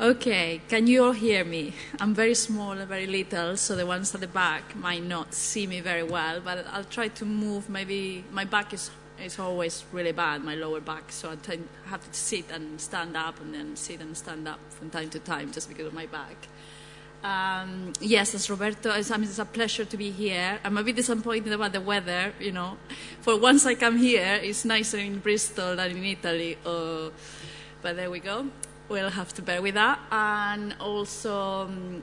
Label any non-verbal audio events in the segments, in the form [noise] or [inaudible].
Okay, can you all hear me? I'm very small and very little, so the ones at the back might not see me very well, but I'll try to move. Maybe my back is, is always really bad, my lower back, so I have to sit and stand up and then sit and stand up from time to time just because of my back. Um, yes, as Roberto, it's, I mean, it's a pleasure to be here. I'm a bit disappointed about the weather, you know. For once I come here, it's nicer in Bristol than in Italy. Uh, but there we go we'll have to bear with that. And also, um,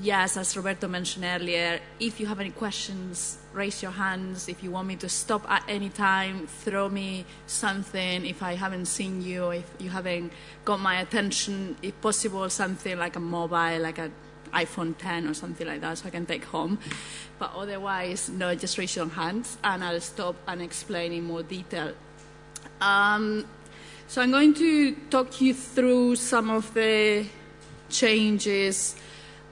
yes, as Roberto mentioned earlier, if you have any questions, raise your hands. If you want me to stop at any time, throw me something. If I haven't seen you, if you haven't got my attention, if possible, something like a mobile, like an iPhone 10 or something like that, so I can take home. But otherwise, no, just raise your hands, and I'll stop and explain in more detail. Um, so I'm going to talk you through some of the changes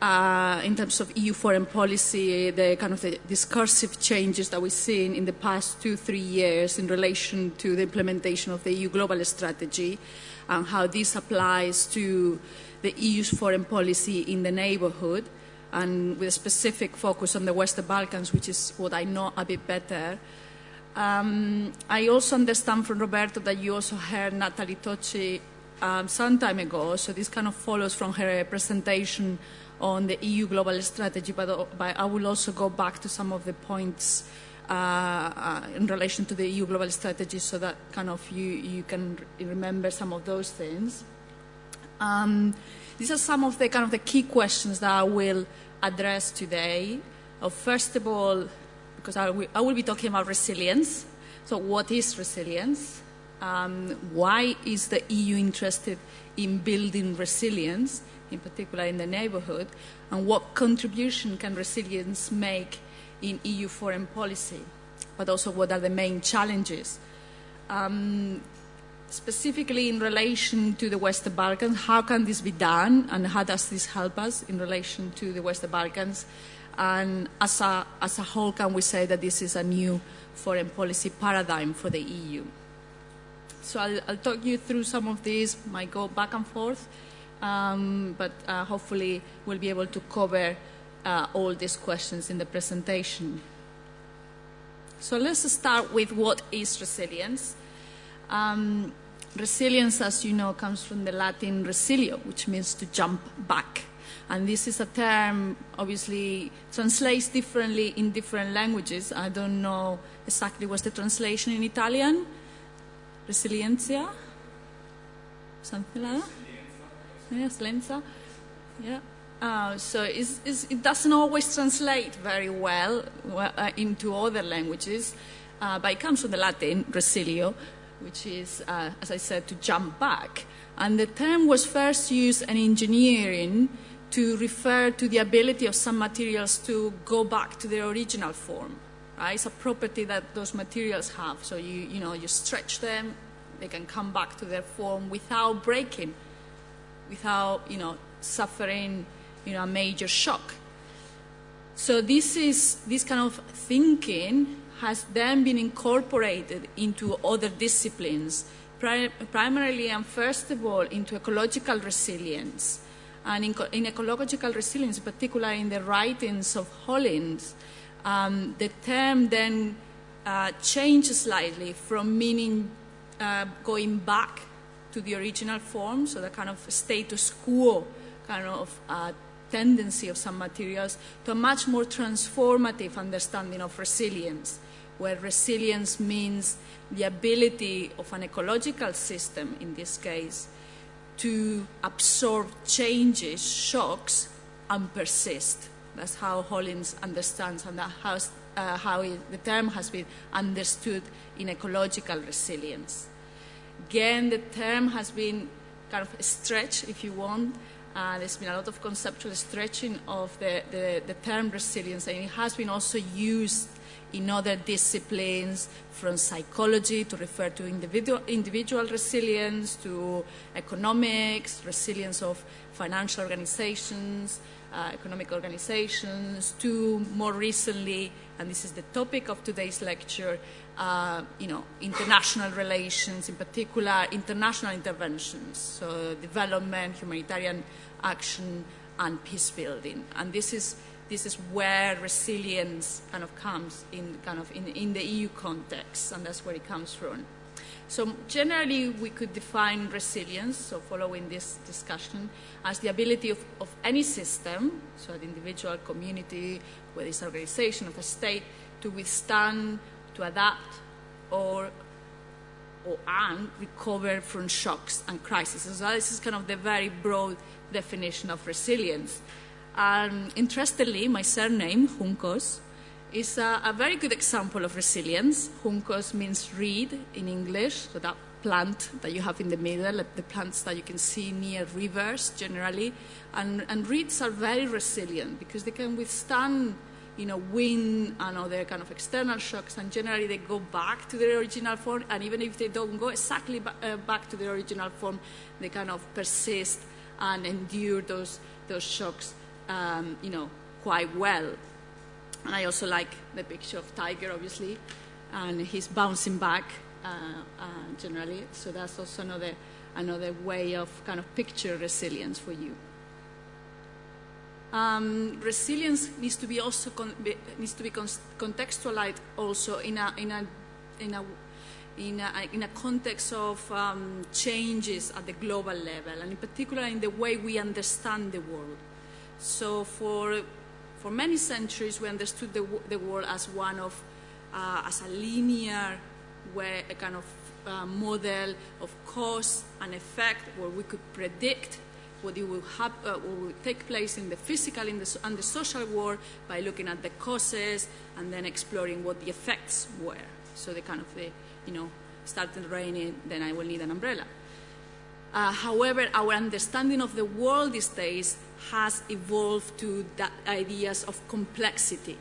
uh, in terms of EU foreign policy, the kind of the discursive changes that we've seen in the past two, three years in relation to the implementation of the EU global strategy and how this applies to the EU's foreign policy in the neighborhood and with a specific focus on the Western Balkans, which is what I know a bit better. Um, I also understand from Roberto that you also heard Nathalie Tocci um, some time ago, so this kind of follows from her presentation on the EU global strategy, but, uh, but I will also go back to some of the points uh, uh, in relation to the EU global strategy so that kind of you, you can remember some of those things. Um, these are some of the kind of the key questions that I will address today. Uh, first of all, because I will, I will be talking about resilience. So what is resilience? Um, why is the EU interested in building resilience, in particular in the neighborhood? And what contribution can resilience make in EU foreign policy? But also what are the main challenges? Um, specifically in relation to the Western Balkans, how can this be done and how does this help us in relation to the Western Balkans? And as a, as a whole, can we say that this is a new foreign policy paradigm for the EU? So I'll, I'll talk you through some of these, might go back and forth, um, but uh, hopefully we'll be able to cover uh, all these questions in the presentation. So let's start with what is resilience. Um, resilience, as you know, comes from the Latin resilio, which means to jump back. And this is a term, obviously, translates differently in different languages. I don't know exactly what's the translation in Italian. Resiliencia? Something like that? Yes, lenza. Yeah. Uh, so it's, it's, it doesn't always translate very well uh, into other languages, uh, but it comes from the Latin resilio, which is, uh, as I said, to jump back. And the term was first used in engineering to refer to the ability of some materials to go back to their original form. Right? It's a property that those materials have. So you, you know, you stretch them, they can come back to their form without breaking, without, you know, suffering, you know, a major shock. So this is, this kind of thinking has then been incorporated into other disciplines, pri primarily and first of all into ecological resilience and in, in ecological resilience, particularly in the writings of Hollings, um, the term then uh, changed slightly from meaning uh, going back to the original form, so the kind of status quo kind of uh, tendency of some materials, to a much more transformative understanding of resilience, where resilience means the ability of an ecological system, in this case, to absorb changes, shocks, and persist. That's how Hollings understands and how, uh, how it, the term has been understood in ecological resilience. Again, the term has been kind of stretched, if you want. Uh, there's been a lot of conceptual stretching of the, the, the term resilience, and it has been also used in other disciplines, from psychology to refer to individual, individual resilience, to economics, resilience of financial organizations, uh, economic organizations, to more recently, and this is the topic of today's lecture, uh, you know, international relations, in particular international interventions, so development, humanitarian action, and peace building. And this is this is where resilience kind of comes in kind of in, in the EU context, and that's where it comes from. So generally, we could define resilience, so following this discussion, as the ability of, of any system, so an individual, community, whether it's an organization of a state, to withstand, to adapt, or or and recover from shocks and crises. So this is kind of the very broad definition of resilience. Um, interestingly, my surname, Juncos, is a, a, very good example of resilience. Juncos means reed in English, so that plant that you have in the middle, the plants that you can see near rivers generally. And, and reeds are very resilient because they can withstand you know, wind and other kind of external shocks, and generally they go back to their original form, and even if they don't go exactly ba uh, back to their original form, they kind of persist and endure those, those shocks um, you know, quite well. And I also like the picture of Tigger, obviously, and he's bouncing back uh, uh, generally. So that's also another, another way of kind of picture resilience for you. Um, resilience needs to be also be, needs to be contextualized also in a in a in a in a, in a context of um, changes at the global level, and in particular in the way we understand the world. So for, for many centuries, we understood the, the world as one of, uh, as a linear way, a kind of uh, model of cause and effect where we could predict what, will, uh, what will take place in the physical in the, and the social world by looking at the causes and then exploring what the effects were. So the kind of the, you know, started raining, then I will need an umbrella. Uh, however, our understanding of the world these days has evolved to the ideas of complexity.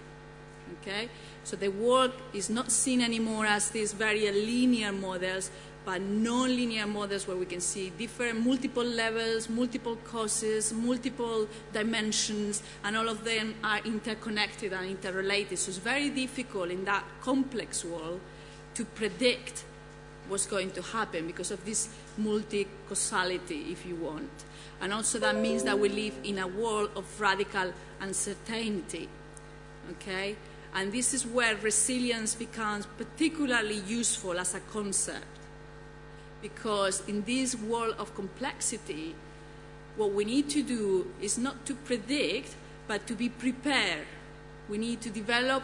Okay? So the world is not seen anymore as these very linear models, but non-linear models where we can see different multiple levels, multiple causes, multiple dimensions, and all of them are interconnected and interrelated. So it's very difficult in that complex world to predict what's going to happen because of this multi-causality, if you want. And also that means that we live in a world of radical uncertainty, okay? And this is where resilience becomes particularly useful as a concept. Because in this world of complexity, what we need to do is not to predict, but to be prepared. We need to develop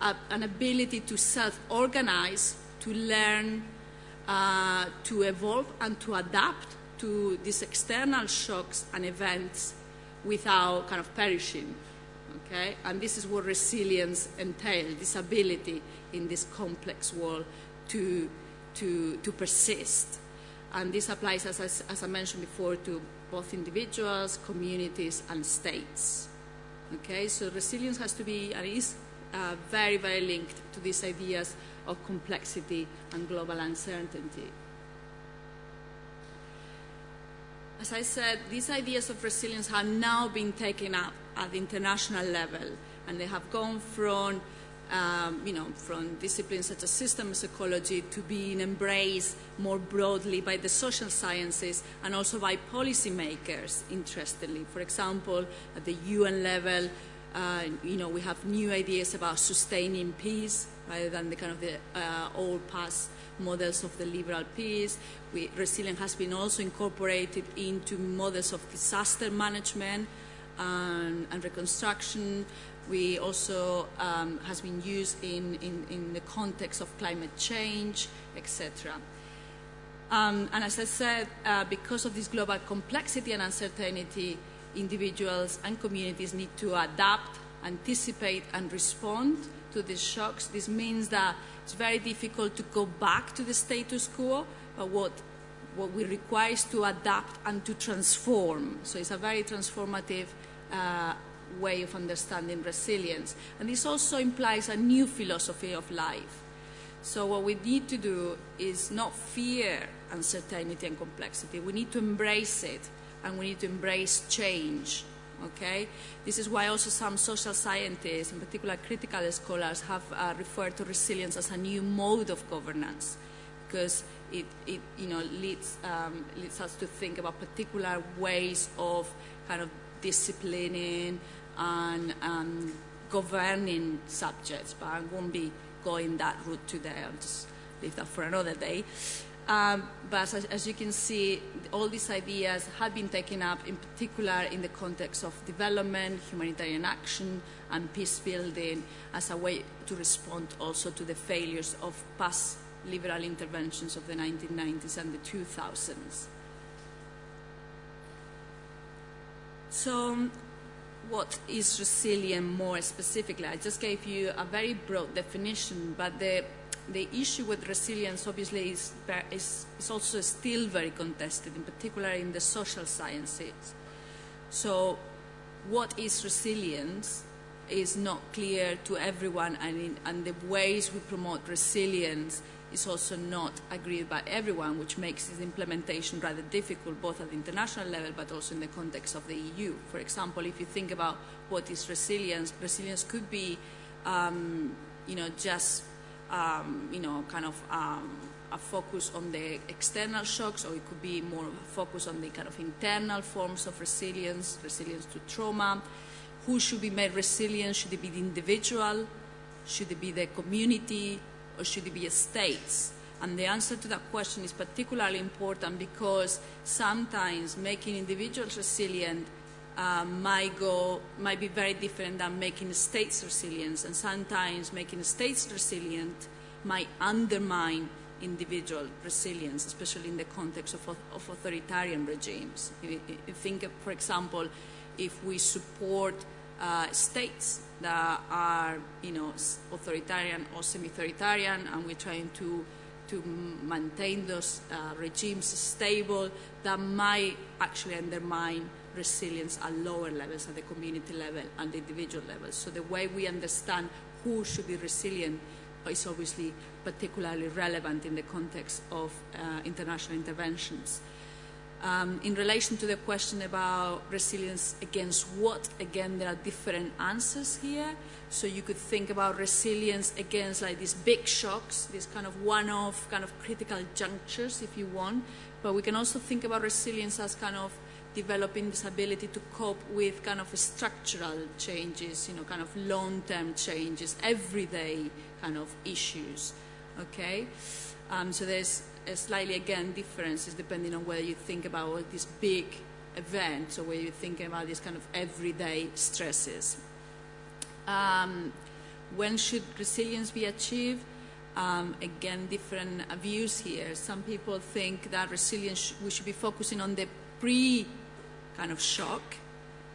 a, an ability to self-organize, to learn, uh, to evolve and to adapt to these external shocks and events without kind of perishing. Okay? And this is what resilience entails, this ability in this complex world to, to, to persist. And this applies, as I, as I mentioned before, to both individuals, communities, and states. Okay, so resilience has to be, and is uh, very, very linked to these ideas of complexity and global uncertainty. As I said, these ideas of resilience have now been taken up at the international level, and they have gone from, um, you know, from disciplines such as systems ecology to being embraced more broadly by the social sciences and also by policymakers, interestingly. For example, at the UN level, you know, we have new ideas about sustaining peace rather than the kind of the uh, old past models of the liberal peace. We, resilience has been also incorporated into models of disaster management and, and reconstruction. We also um, has been used in, in, in, the context of climate change, etc. Um, and as I said, uh, because of this global complexity and uncertainty, individuals and communities need to adapt, anticipate, and respond to these shocks. This means that it's very difficult to go back to the status quo, but what, what we require is to adapt and to transform. So it's a very transformative uh, way of understanding resilience. And this also implies a new philosophy of life. So what we need to do is not fear uncertainty and complexity. We need to embrace it and we need to embrace change. Okay, this is why also some social scientists, in particular critical scholars, have uh, referred to resilience as a new mode of governance, because it, it you know leads um, leads us to think about particular ways of kind of disciplining and um, governing subjects. But I won't be going that route today. I'll just leave that for another day. Um, but as, as, you can see, all these ideas have been taken up in particular in the context of development, humanitarian action, and peace building as a way to respond also to the failures of past liberal interventions of the 1990s and the 2000s. So, what is resilient more specifically? I just gave you a very broad definition, but the the issue with resilience obviously is, is, is, also still very contested, in particular in the social sciences. So what is resilience is not clear to everyone, and, in, and the ways we promote resilience is also not agreed by everyone, which makes its implementation rather difficult, both at the international level but also in the context of the EU. For example, if you think about what is resilience, resilience could be, um, you know, just um, you know, kind of um, a focus on the external shocks, or it could be more focus on the kind of internal forms of resilience, resilience to trauma. Who should be made resilient? Should it be the individual? Should it be the community? Or should it be states? And the answer to that question is particularly important because sometimes making individuals resilient uh, might go might be very different than making states resilient, and sometimes making states resilient might undermine individual resilience, especially in the context of, of authoritarian regimes. You think, for example, if we support uh, states that are, you know, authoritarian or semi-authoritarian, and we're trying to to maintain those uh, regimes stable, that might actually undermine resilience at lower levels, at the community level and the individual level. So the way we understand who should be resilient is obviously particularly relevant in the context of uh, international interventions. Um, in relation to the question about resilience against what, again, there are different answers here. So you could think about resilience against like these big shocks, these kind of one-off, kind of critical junctures, if you want. But we can also think about resilience as kind of developing this ability to cope with kind of structural changes, you know, kind of long-term changes, everyday kind of issues, okay? Um, so there's slightly, again, differences depending on whether you think about these big events or whether you're thinking about these kind of everyday stresses. Um, when should resilience be achieved? Um, again, different views here. Some people think that resilience, we should be focusing on the pre kind of shock,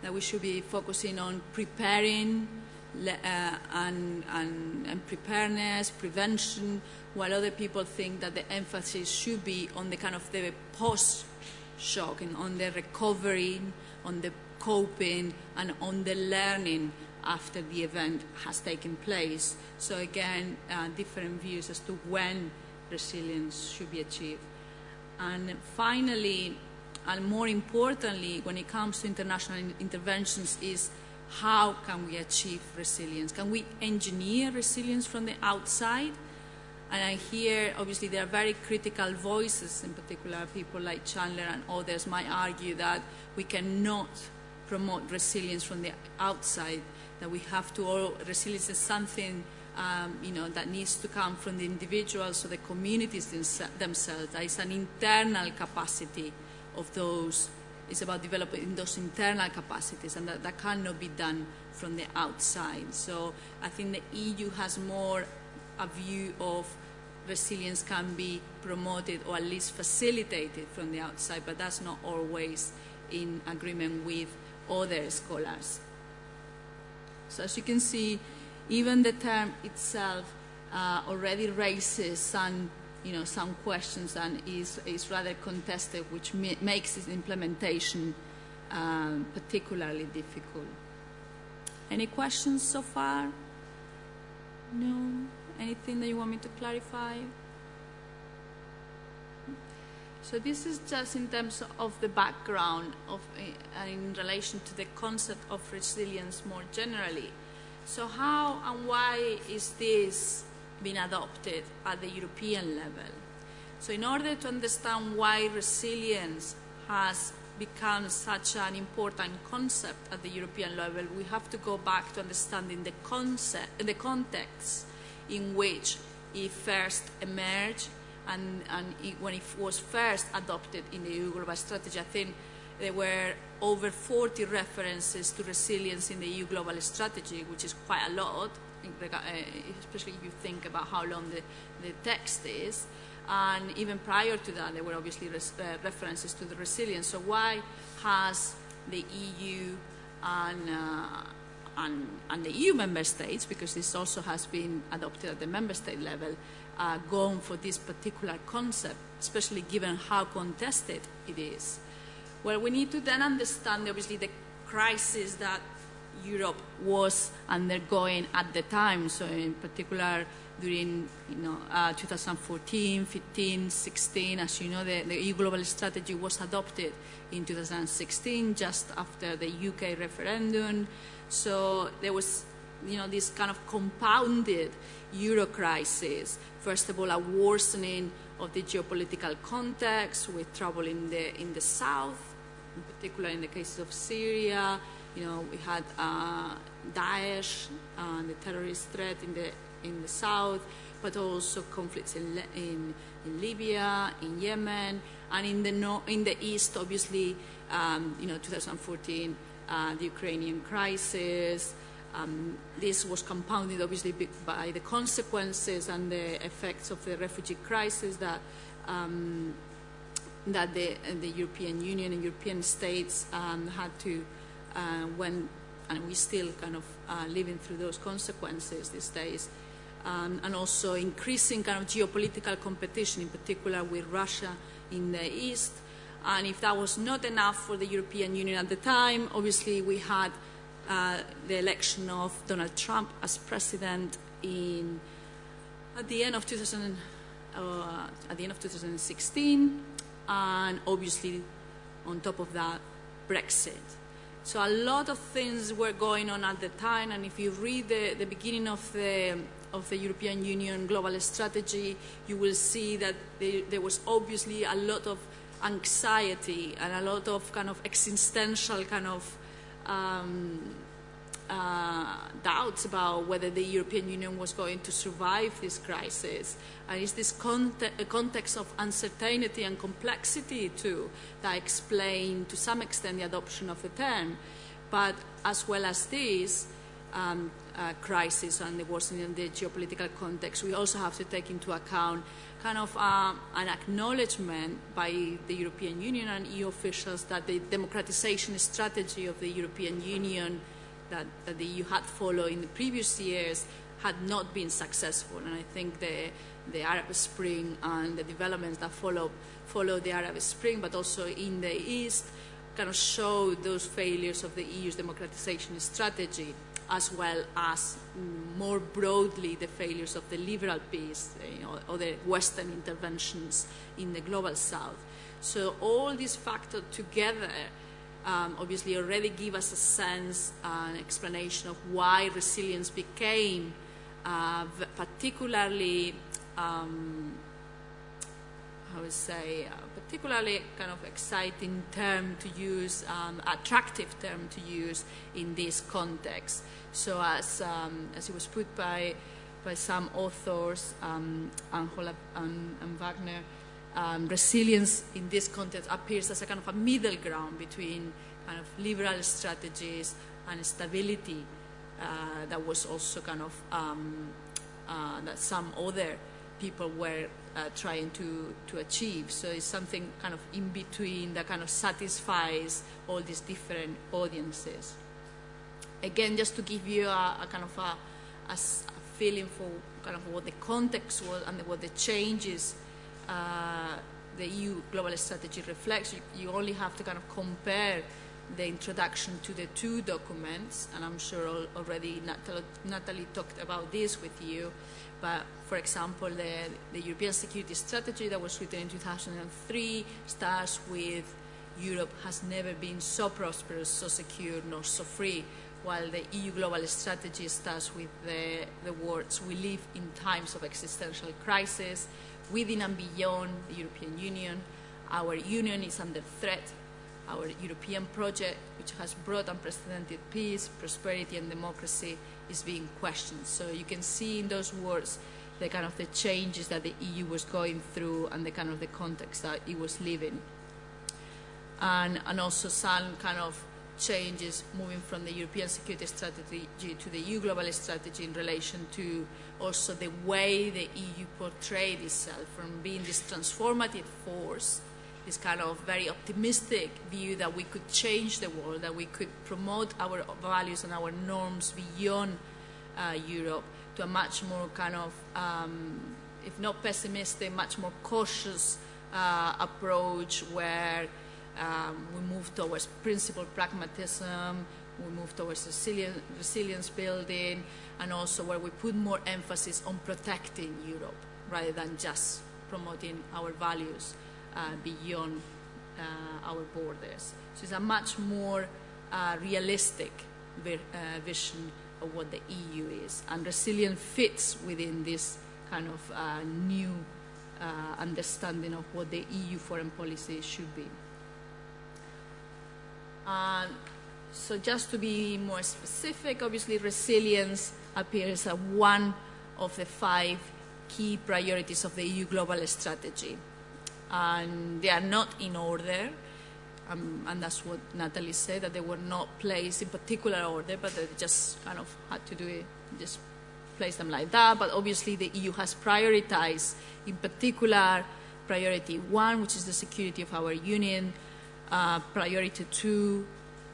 that we should be focusing on preparing uh, and, and, and, preparedness, prevention, while other people think that the emphasis should be on the kind of the post-shock and on the recovering, on the coping, and on the learning after the event has taken place. So again, uh, different views as to when resilience should be achieved. And finally, and more importantly, when it comes to international interventions, is how can we achieve resilience? Can we engineer resilience from the outside? And I hear, obviously, there are very critical voices, in particular, people like Chandler and others might argue that we cannot promote resilience from the outside, that we have to, or resilience is something um, you know, that needs to come from the individuals or the communities themselves. There is an internal capacity of those is about developing those internal capacities, and that, that cannot be done from the outside. So I think the EU has more a view of resilience can be promoted or at least facilitated from the outside, but that's not always in agreement with other scholars. So as you can see, even the term itself uh, already raises some you know, some questions and is, is rather contested, which makes its implementation um, particularly difficult. Any questions so far? No? Anything that you want me to clarify? So this is just in terms of the background of uh, in relation to the concept of resilience more generally. So how and why is this being adopted at the European level? So in order to understand why resilience has become such an important concept at the European level, we have to go back to understanding the concept, the context in which it first emerged and, and it, when it was first adopted in the EU Global Strategy, I think there were over 40 references to resilience in the EU Global Strategy, which is quite a lot, especially if you think about how long the, the text is. And even prior to that, there were obviously res uh, references to the resilience. So why has the EU and, uh, and, and, the EU member states, because this also has been adopted at the member state level, uh, gone for this particular concept, especially given how contested it is? Well, we need to then understand, obviously, the crisis that Europe was undergoing at the time. So, in particular, during you know, uh, 2014, 15, 16, as you know, the, the EU Global Strategy was adopted in 2016, just after the UK referendum. So there was, you know, this kind of compounded Euro crisis. First of all, a worsening of the geopolitical context with trouble in the in the south, in particular in the case of Syria. You know, we had uh, Daesh and the terrorist threat in the in the south, but also conflicts in, in, in Libya, in Yemen, and in the, no, in the east, obviously, um, you know, 2014, uh, the Ukrainian crisis. Um, this was compounded, obviously, by the consequences and the effects of the refugee crisis that um, that the, the, European Union and European states um, had to, uh, when, and we still kind of uh, living through those consequences these days um, and also increasing kind of geopolitical competition, in particular with Russia in the east. And if that was not enough for the European Union at the time, obviously we had uh, the election of Donald Trump as president in at the end of 2000, uh, at the end of 2016, and obviously on top of that, Brexit. So a lot of things were going on at the time, and if you read the, the beginning of the of the European Union global strategy, you will see that there, there was obviously a lot of anxiety and a lot of kind of existential kind of um, uh, doubts about whether the European Union was going to survive this crisis. And it's this conte context of uncertainty and complexity too that explain to some extent the adoption of the term. But as well as this, um, uh, crisis and the worsening of the geopolitical context, we also have to take into account kind of uh, an acknowledgement by the European Union and EU officials that the democratization strategy of the European Union that, that the EU had followed in the previous years had not been successful. And I think the, the Arab Spring and the developments that followed, followed the Arab Spring, but also in the East, kind of showed those failures of the EU's democratization strategy as well as more broadly the failures of the liberal peace you know, or the Western interventions in the global south. So all these factors together um, obviously already give us a sense, uh, an explanation of why resilience became uh, particularly um, I would say, uh, particularly kind of exciting term to use, um, attractive term to use in this context. So as, um, as it was put by, by some authors, um, Anholt and, and Wagner, um, resilience in this context appears as a kind of a middle ground between kind of liberal strategies and stability uh, that was also kind of um, uh, that some other people were uh, trying to, to achieve. So it's something kind of in between that kind of satisfies all these different audiences. Again, just to give you a, a kind of a, a, a, feeling for kind of what the context was and what the changes uh, the EU global strategy reflects, you, you, only have to kind of compare the introduction to the two documents, and I'm sure already Nathalie talked about this with you, but for example, the, the European Security Strategy that was written in 2003 starts with Europe has never been so prosperous, so secure, nor so free, while the EU Global Strategy starts with the, the words, we live in times of existential crisis, within and beyond the European Union, our union is under threat, our European project, which has brought unprecedented peace, prosperity and democracy, is being questioned. So you can see in those words the kind of the changes that the EU was going through and the kind of the context that it was living. And, and also some kind of changes moving from the European security strategy to the EU global strategy in relation to also the way the EU portrayed itself from being this transformative force this kind of very optimistic view that we could change the world, that we could promote our values and our norms beyond uh, Europe to a much more kind of, um, if not pessimistic, much more cautious uh, approach where um, we move towards principled pragmatism, we move towards resilience, resilience building, and also where we put more emphasis on protecting Europe rather than just promoting our values uh, beyond uh, our borders. So it's a much more uh, realistic vi vision of what the EU is. And resilience fits within this kind of new understanding of what the EU foreign policy should be. Uh, so just to be more specific, obviously resilience appears as one of the five key priorities of the EU global strategy and they are not in order. Um, and that's what Nathalie said, that they were not placed in particular order, but they just kind of had to do it, just place them like that. But obviously the EU has prioritized, in particular, priority one, which is the security of our union, uh, priority two,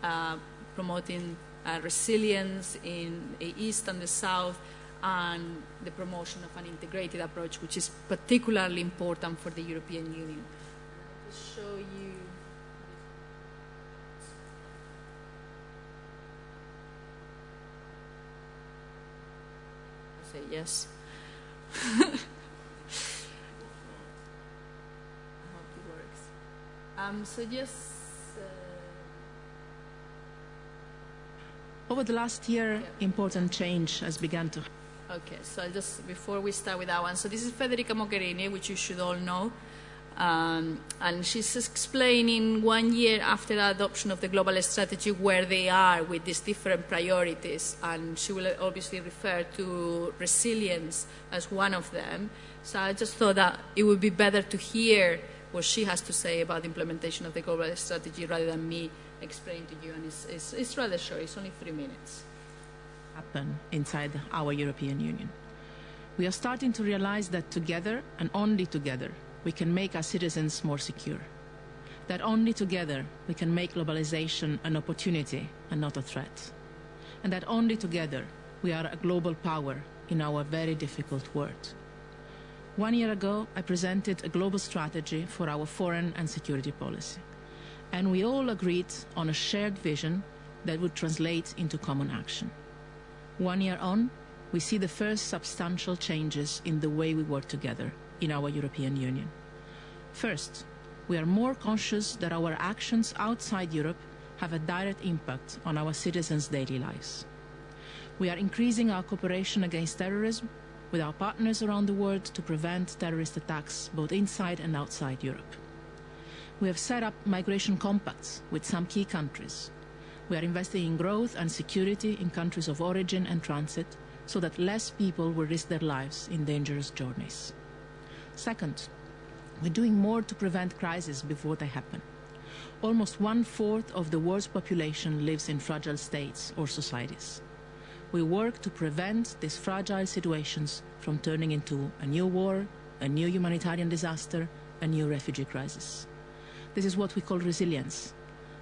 uh, promoting uh, resilience in the East and the South, and the promotion of an integrated approach, which is particularly important for the European Union. I'll just show you. I say yes. [laughs] I hope it works. Um, so just Over the last year, yeah. important change has begun to Okay, so just before we start with that one, so this is Federica Mogherini, which you should all know. Um, and she's explaining one year after the adoption of the global strategy where they are with these different priorities. And she will obviously refer to resilience as one of them. So I just thought that it would be better to hear what she has to say about the implementation of the global strategy rather than me explain to you. And it's, it's, it's rather short, it's only three minutes happen inside our European Union. We are starting to realize that together, and only together, we can make our citizens more secure. That only together we can make globalization an opportunity and not a threat. And that only together we are a global power in our very difficult world. One year ago, I presented a global strategy for our foreign and security policy. And we all agreed on a shared vision that would translate into common action. One year on, we see the first substantial changes in the way we work together in our European Union. First, we are more conscious that our actions outside Europe have a direct impact on our citizens' daily lives. We are increasing our cooperation against terrorism with our partners around the world to prevent terrorist attacks both inside and outside Europe. We have set up migration compacts with some key countries we are investing in growth and security in countries of origin and transit so that less people will risk their lives in dangerous journeys. Second, we're doing more to prevent crises before they happen. Almost one-fourth of the world's population lives in fragile states or societies. We work to prevent these fragile situations from turning into a new war, a new humanitarian disaster, a new refugee crisis. This is what we call resilience.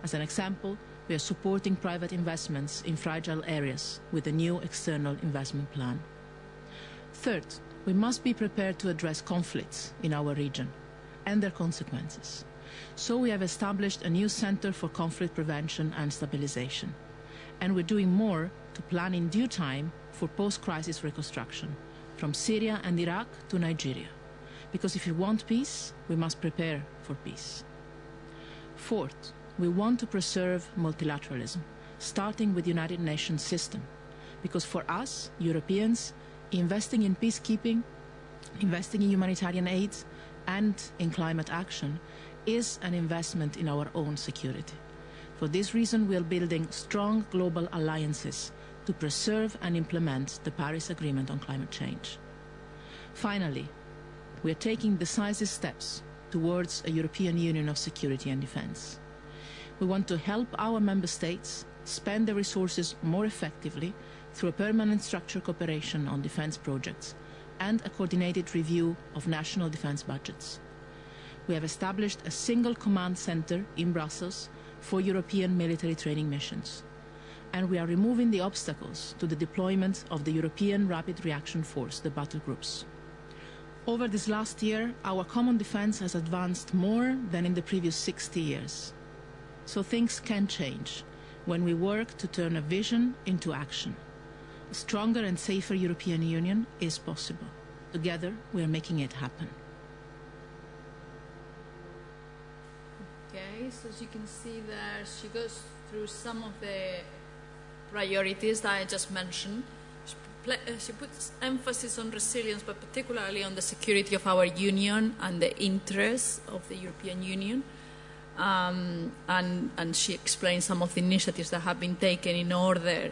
As an example, we are supporting private investments in fragile areas with a new external investment plan. Third, we must be prepared to address conflicts in our region and their consequences. So we have established a new Center for Conflict Prevention and Stabilization. And we're doing more to plan in due time for post-crisis reconstruction, from Syria and Iraq to Nigeria. Because if we want peace, we must prepare for peace. Fourth, we want to preserve multilateralism, starting with the United Nations system. Because for us, Europeans, investing in peacekeeping, investing in humanitarian aid, and in climate action is an investment in our own security. For this reason, we are building strong global alliances to preserve and implement the Paris Agreement on climate change. Finally, we are taking decisive steps towards a European Union of security and defence. We want to help our member states spend their resources more effectively through a permanent structured cooperation on defence projects and a coordinated review of national defence budgets. We have established a single command centre in Brussels for European military training missions. And we are removing the obstacles to the deployment of the European Rapid Reaction Force, the battle groups. Over this last year, our common defence has advanced more than in the previous 60 years. So things can change when we work to turn a vision into action. A stronger and safer European Union is possible. Together, we are making it happen. Okay, so as you can see there, she goes through some of the priorities that I just mentioned. Uh, she puts emphasis on resilience, but particularly on the security of our union and the interests of the European Union. Um, and, and she explains some of the initiatives that have been taken in order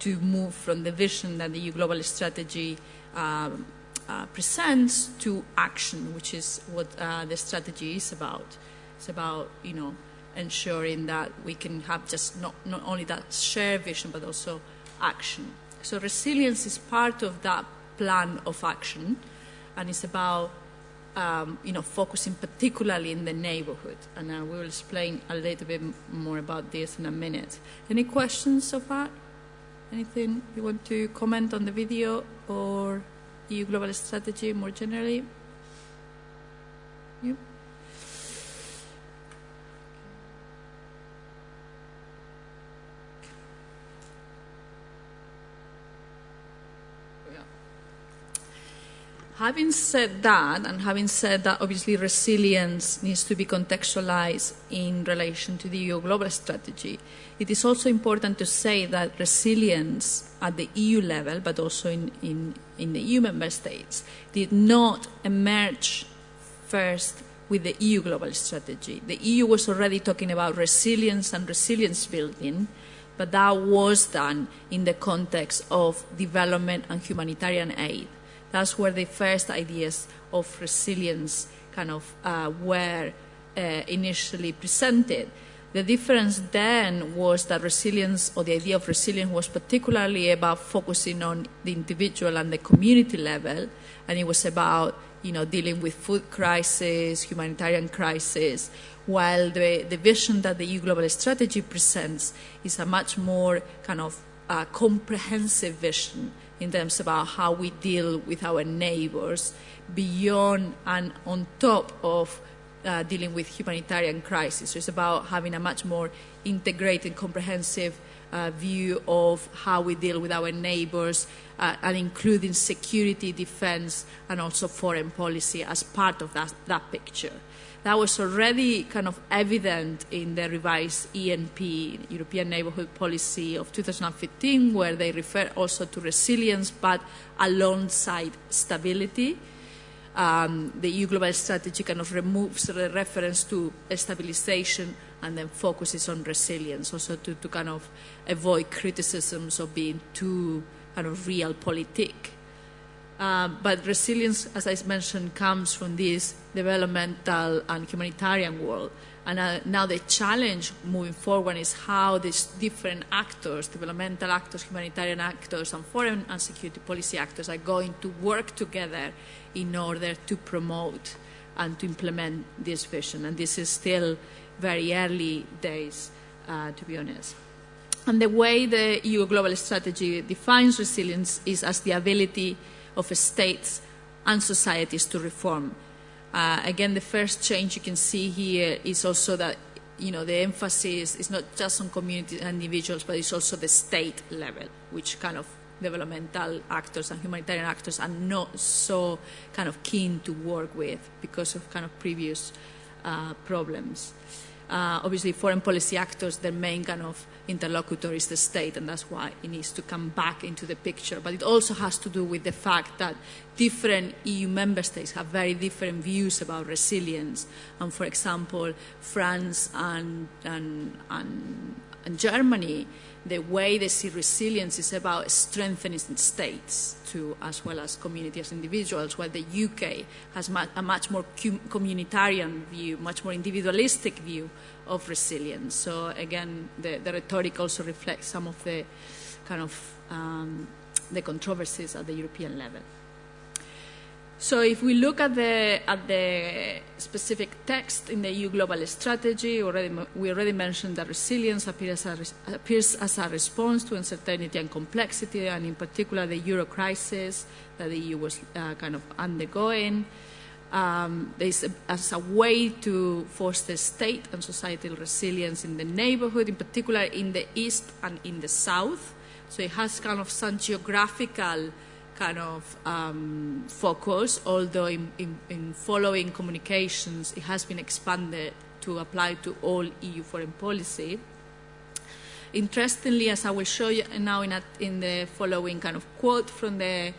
to move from the vision that the EU Global Strategy um, uh, presents to action, which is what uh, the strategy is about. It's about, you know, ensuring that we can have just not, not only that shared vision, but also action. So resilience is part of that plan of action, and it's about, um, you know, focusing particularly in the neighborhood. And I will explain a little bit more about this in a minute. Any questions so far? Anything you want to comment on the video or EU global strategy more generally? Yep. Having said that, and having said that obviously resilience needs to be contextualized in relation to the EU global strategy, it is also important to say that resilience at the EU level, but also in, in, in the EU member states, did not emerge first with the EU global strategy. The EU was already talking about resilience and resilience building, but that was done in the context of development and humanitarian aid. That's where the first ideas of resilience kind of uh, were uh, initially presented. The difference then was that resilience, or the idea of resilience, was particularly about focusing on the individual and the community level, and it was about you know dealing with food crisis, humanitarian crisis, while the, the vision that the EU Global Strategy presents is a much more kind of uh, comprehensive vision in terms about how we deal with our neighbors beyond and on top of uh, dealing with humanitarian crisis. It's about having a much more integrated, comprehensive uh, view of how we deal with our neighbors uh, and including security, defense, and also foreign policy as part of that, that picture. That was already kind of evident in the revised ENP, European Neighbourhood Policy of 2015, where they refer also to resilience, but alongside stability. Um, the EU Global Strategy kind of removes the reference to stabilization and then focuses on resilience, also to, to kind of avoid criticisms of being too kind of realpolitik. Um, but resilience, as I mentioned, comes from this developmental and humanitarian world. And uh, now the challenge moving forward is how these different actors, developmental actors, humanitarian actors, and foreign and security policy actors are going to work together in order to promote and to implement this vision. And this is still very early days, uh, to be honest. And the way the EU global strategy defines resilience is as the ability of states and societies to reform. Uh, again, the first change you can see here is also that you know the emphasis is not just on communities and individuals, but it's also the state level, which kind of developmental actors and humanitarian actors are not so kind of keen to work with because of kind of previous uh, problems. Uh, obviously, foreign policy actors, their main kind of interlocutor is the state, and that's why it needs to come back into the picture. But it also has to do with the fact that different EU member states have very different views about resilience. And for example, France and, and, and, Germany the way they see resilience is about strengthening states to, as well as communities, individuals, while the UK has a much more communitarian view, much more individualistic view of resilience. So again, the, the rhetoric also reflects some of the kind of um, the controversies at the European level. So if we look at the, at the specific text in the EU Global Strategy, already, we already mentioned that resilience appears as, a, appears as a response to uncertainty and complexity, and in particular the euro crisis that the EU was uh, kind of undergoing. Um, there's a, as a way to foster state and societal resilience in the neighborhood, in particular in the east and in the south. So it has kind of some geographical kind of um, focus, although in, in, in, following communications it has been expanded to apply to all EU foreign policy. Interestingly, as I will show you now in, a, in the following kind of quote from the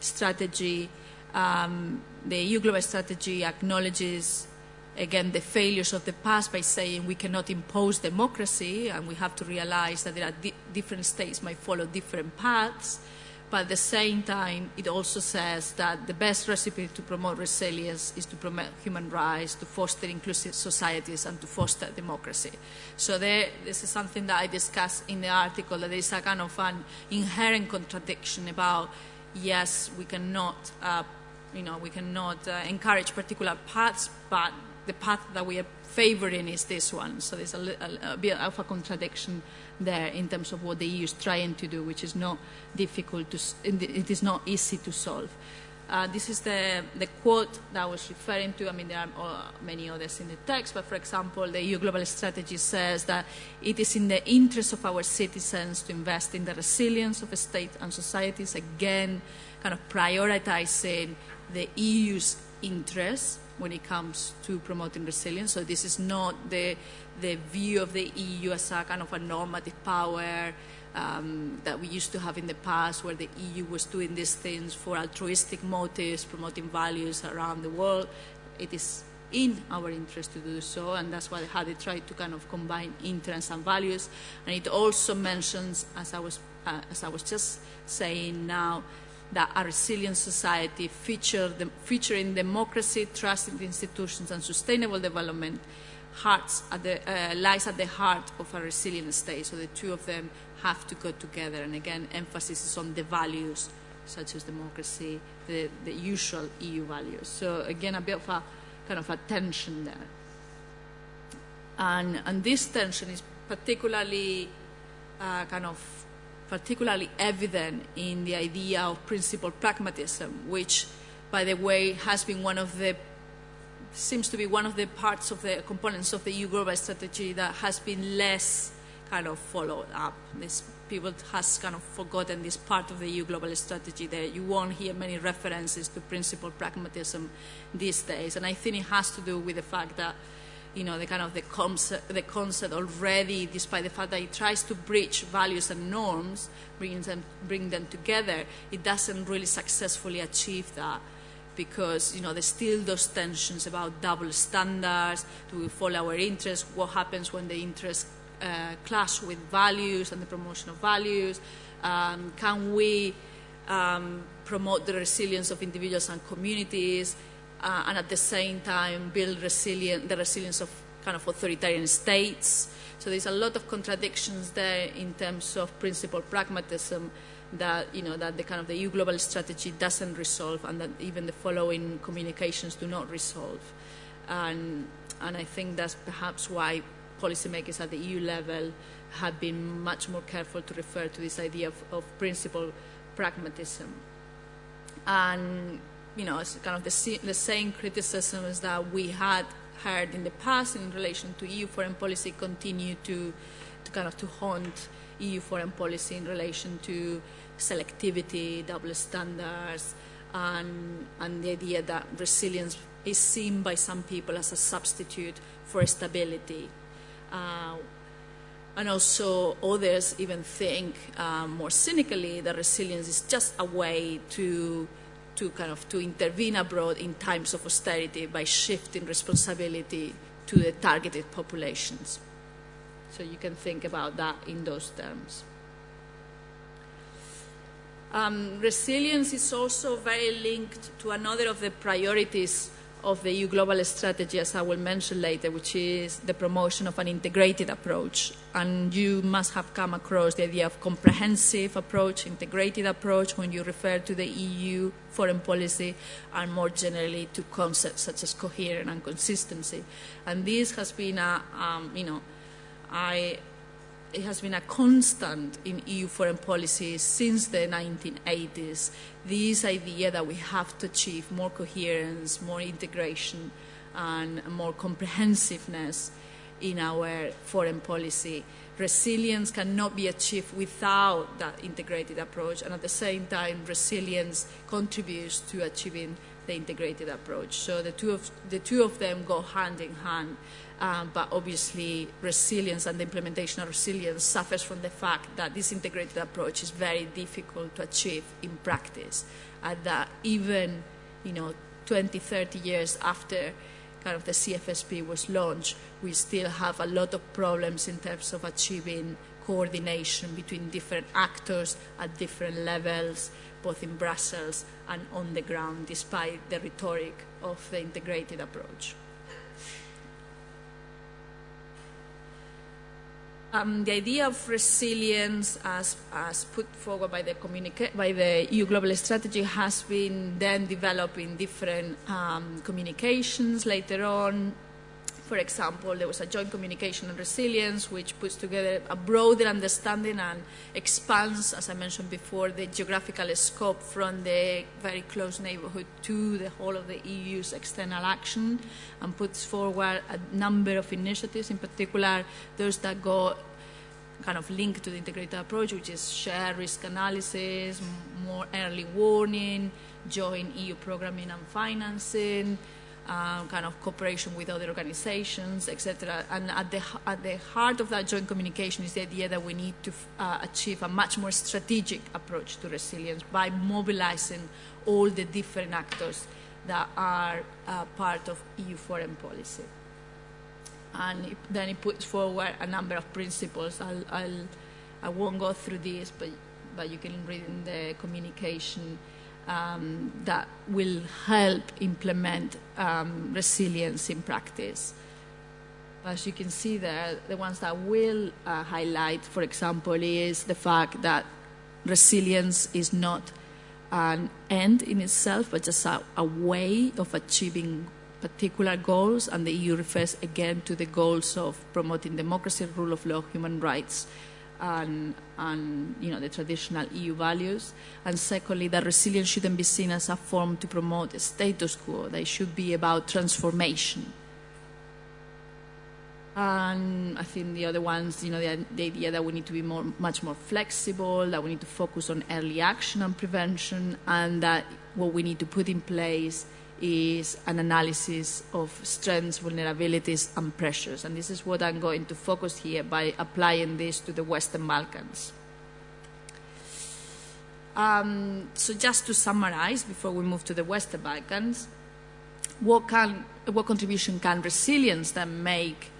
strategy, um, the EU global strategy acknowledges again the failures of the past by saying we cannot impose democracy and we have to realize that there are di different states might follow different paths but at the same time, it also says that the best recipe to promote resilience is to promote human rights, to foster inclusive societies, and to foster democracy. So there, this is something that I discuss in the article, that there is a kind of an inherent contradiction about, yes, we cannot, uh, you know, we cannot uh, encourage particular paths, but the path that we are favoring is this one. So there's a, a, a bit of a contradiction there in terms of what the EU is trying to do, which is not difficult to, it is not easy to solve. Uh, this is the, the quote that I was referring to. I mean, there are uh, many others in the text, but for example, the EU Global Strategy says that it is in the interest of our citizens to invest in the resilience of states and societies, again, kind of prioritizing the EU's interests when it comes to promoting resilience. So this is not the, the view of the EU as a kind of a normative power um, that we used to have in the past where the EU was doing these things for altruistic motives, promoting values around the world. It is in our interest to do so, and that's why how they try to kind of combine interests and values. And it also mentions, as I was, uh, as I was just saying now, that a resilient society feature the, featuring democracy, trust in institutions, and sustainable development at the, uh, lies at the heart of a resilient state. So the two of them have to go together. And again, emphasis is on the values such as democracy, the, the usual EU values. So again, a bit of a kind of a tension there. And, and this tension is particularly uh, kind of particularly evident in the idea of principled pragmatism, which, by the way, has been one of the seems to be one of the parts of the components of the EU global strategy that has been less kind of followed up. This people has kind of forgotten this part of the EU global strategy that you won't hear many references to principled pragmatism these days. And I think it has to do with the fact that you know, the kind of the concept, the concept already, despite the fact that it tries to bridge values and norms, bring them, bring them together, it doesn't really successfully achieve that. Because, you know, there's still those tensions about double standards, do we follow our interests, what happens when the interests uh, clash with values and the promotion of values, um, can we um, promote the resilience of individuals and communities, uh, and at the same time build resilient, the resilience of kind of authoritarian states. So there's a lot of contradictions there in terms of principle pragmatism that you know that the kind of the EU global strategy doesn't resolve, and that even the following communications do not resolve. And and I think that's perhaps why policymakers at the EU level have been much more careful to refer to this idea of, of principled pragmatism. And you know, kind of the, the same criticisms that we had heard in the past in relation to EU foreign policy continue to, to kind of to haunt EU foreign policy in relation to selectivity, double standards, and, and the idea that resilience is seen by some people as a substitute for stability. Uh, and also others even think um, more cynically that resilience is just a way to to kind of to intervene abroad in times of austerity by shifting responsibility to the targeted populations. So you can think about that in those terms. Um, resilience is also very linked to another of the priorities of the EU global strategy, as I will mention later, which is the promotion of an integrated approach. And you must have come across the idea of comprehensive approach, integrated approach, when you refer to the EU foreign policy, and more generally to concepts such as coherence and consistency. And this has been a, um, you know, I it has been a constant in EU foreign policy since the 1980s. This idea that we have to achieve more coherence, more integration, and more comprehensiveness in our foreign policy. Resilience cannot be achieved without that integrated approach, and at the same time, resilience contributes to achieving the integrated approach. So the two of, the two of them go hand in hand. Um, but obviously resilience and the implementation of resilience suffers from the fact that this integrated approach is very difficult to achieve in practice and that even you know 20 30 years after kind of the CFSP was launched we still have a lot of problems in terms of achieving coordination between different actors at different levels both in Brussels and on the ground despite the rhetoric of the integrated approach Um, the idea of resilience as, as put forward by the, by the EU Global Strategy has been then developed in different um, communications later on. For example, there was a joint communication on resilience which puts together a broader understanding and expands, as I mentioned before, the geographical scope from the very close neighborhood to the whole of the EU's external action and puts forward a number of initiatives, in particular those that go kind of linked to the integrated approach, which is shared risk analysis, more early warning, joint EU programming and financing, uh, kind of cooperation with other organizations, etc. And at the, at the heart of that joint communication is the idea that we need to uh, achieve a much more strategic approach to resilience by mobilizing all the different actors that are uh, part of EU foreign policy. And it, then it puts forward a number of principles. I'll, I'll, I won't go through this, but, but you can read in the communication um, that will help implement um, resilience in practice. As you can see there, the ones that will uh, highlight, for example, is the fact that resilience is not an end in itself, but just a, a way of achieving particular goals, and the EU refers again to the goals of promoting democracy, rule of law, human rights, and, and you know, the traditional EU values. And secondly, that resilience shouldn't be seen as a form to promote status quo. They should be about transformation. And I think the other ones, you know, the, the, idea that we need to be more, much more flexible, that we need to focus on early action and prevention, and that what we need to put in place is an analysis of strengths, vulnerabilities, and pressures. And this is what I'm going to focus here by applying this to the Western Balkans. Um, so just to summarize, before we move to the Western Balkans, what, can, what contribution can resilience then make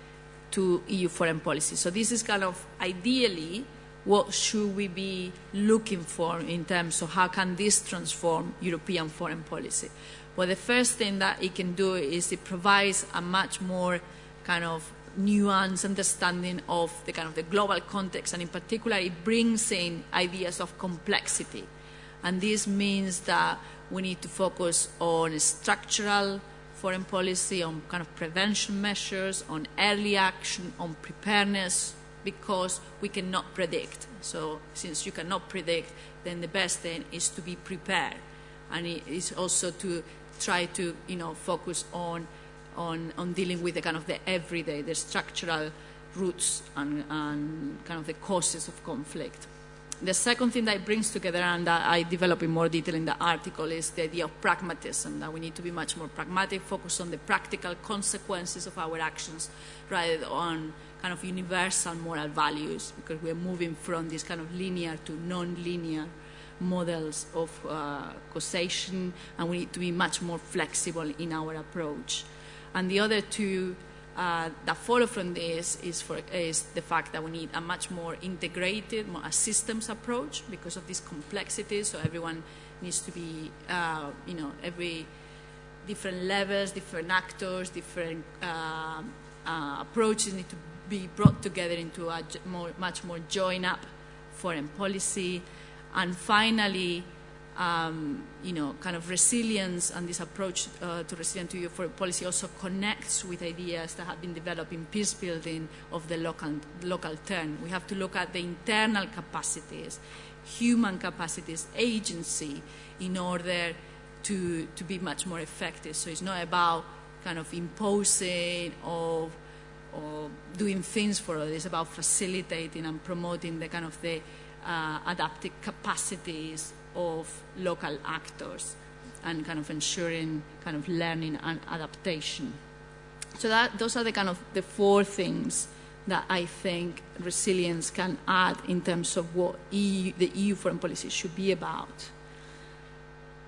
to EU foreign policy? So this is kind of ideally what should we be looking for in terms of how can this transform European foreign policy? Well, the first thing that it can do is it provides a much more kind of nuanced understanding of the kind of the global context, and in particular, it brings in ideas of complexity. And this means that we need to focus on structural foreign policy, on kind of prevention measures, on early action, on preparedness, because we cannot predict. So since you cannot predict, then the best thing is to be prepared and it is also to try to you know focus on on on dealing with the kind of the everyday, the structural roots and, and kind of the causes of conflict. The second thing that it brings together, and that I develop in more detail in the article, is the idea of pragmatism, that we need to be much more pragmatic, focus on the practical consequences of our actions rather than on kind of universal moral values, because we're moving from this kind of linear to non-linear models of uh, causation, and we need to be much more flexible in our approach. And the other two uh, that follow from this is, for, is the fact that we need a much more integrated, more a systems approach because of this complexity. So everyone needs to be, uh, you know, every different levels, different actors, different uh, uh approaches need to be brought together into a more, much more joined up foreign policy. And finally, um, you know, kind of resilience and this approach uh, to resilient to foreign policy also connects with ideas that have been developed in peace building of the local, local turn. We have to look at the internal capacities, human capacities, agency, in order to, to be much more effective. So it's not about kind of imposing or, or doing things for others. It's about facilitating and promoting the kind of the uh, adaptive capacities of local actors and kind of ensuring kind of learning and adaptation. So that those are the kind of the four things that I think resilience can add in terms of what EU, the EU foreign policy should be about.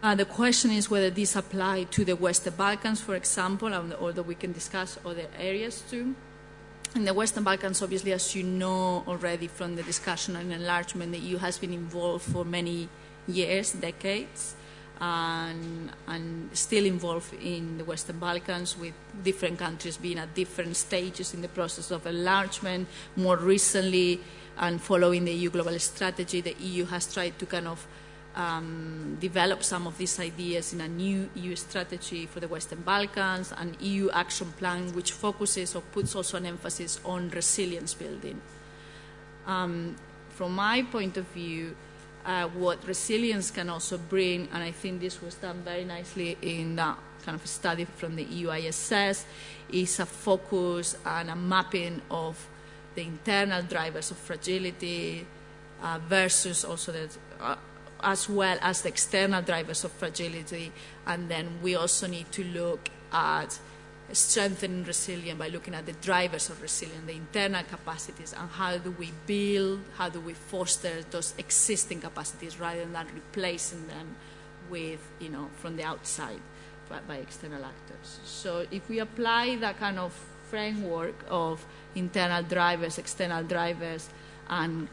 Uh, the question is whether these apply to the Western Balkans, for example, although we can discuss other areas too. In the Western Balkans, obviously, as you know already from the discussion on enlargement, the EU has been involved for many years, decades, and, and still involved in the Western Balkans with different countries being at different stages in the process of enlargement. More recently, and following the EU global strategy, the EU has tried to kind of um, develop some of these ideas in a new EU strategy for the Western Balkans, an EU action plan which focuses or puts also an emphasis on resilience building. Um, from my point of view, uh, what resilience can also bring, and I think this was done very nicely in that kind of study from the EUISS, is a focus and a mapping of the internal drivers of fragility uh, versus also the, uh, as well as the external drivers of fragility. And then we also need to look at strengthening resilience by looking at the drivers of resilience, the internal capacities, and how do we build, how do we foster those existing capacities rather than replacing them with, you know, from the outside by, by external actors. So if we apply that kind of framework of internal drivers, external drivers, and,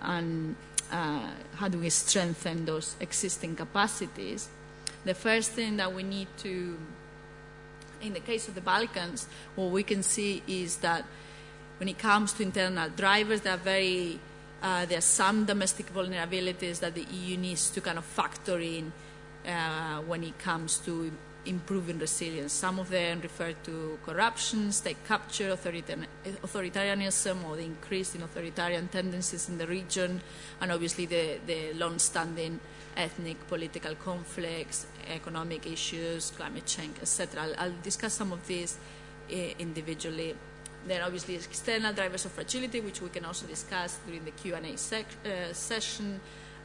and uh, how do we strengthen those existing capacities, the first thing that we need to in the case of the Balkans, what we can see is that when it comes to internal drivers, there are very uh, there are some domestic vulnerabilities that the EU needs to kind of factor in uh, when it comes to improving resilience. Some of them refer to corruption, state capture, authoritarianism, or the increase in authoritarian tendencies in the region, and obviously the, the long-standing ethnic, political conflicts, economic issues, climate change, etc. I'll, I'll, discuss some of these uh, individually. Then obviously external drivers of fragility, which we can also discuss during the Q&A uh, session,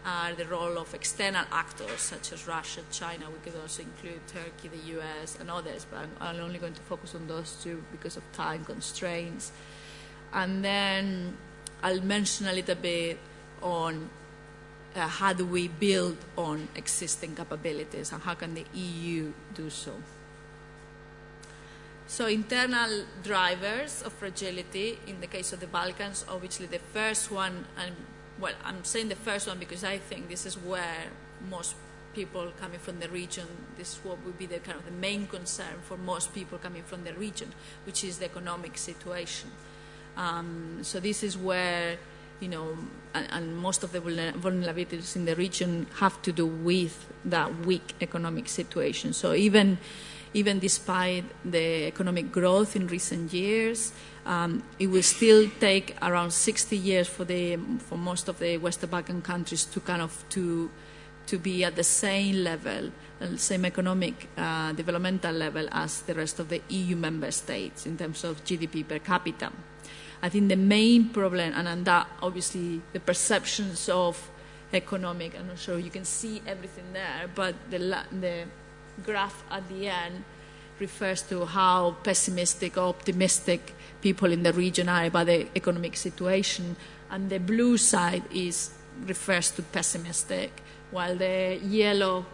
are the role of external actors such as Russia, China. We could also include Turkey, the US, and others, but I'm, I'm only going to focus on those two because of time constraints. And then I'll mention a little bit on uh, how do we build on existing capabilities and how can the EU do so? So internal drivers of fragility, in the case of the Balkans, obviously the first one, and well, I'm saying the first one because I think this is where most people coming from the region, this is what would be the kind of the main concern for most people coming from the region, which is the economic situation. Um, so this is where you know, and, and, most of the vulnerabilities in the region have to do with that weak economic situation. So even, even despite the economic growth in recent years, um, it will still take around 60 years for the for most of the Western Balkan countries to kind of to to be at the same level, uh, same economic uh, developmental level as the rest of the EU member states in terms of GDP per capita. I think the main problem, and that obviously the perceptions of economic, I'm not sure you can see everything there, but the, the graph at the end refers to how pessimistic or optimistic people in the region are about the economic situation, and the blue side is refers to pessimistic, while the yellow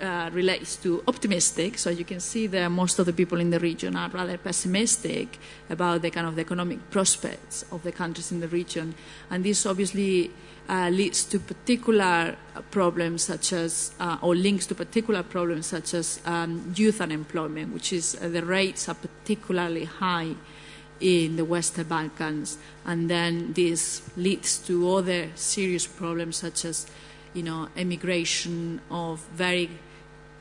uh, relates to optimistic. So you can see that most of the people in the region are rather pessimistic about the kind of the economic prospects of the countries in the region, and this obviously uh, leads to particular problems such as, uh, or links to particular problems such as um, youth unemployment, which is uh, the rates are particularly high in the Western Balkans, and then this leads to other serious problems such as, you know, immigration of very,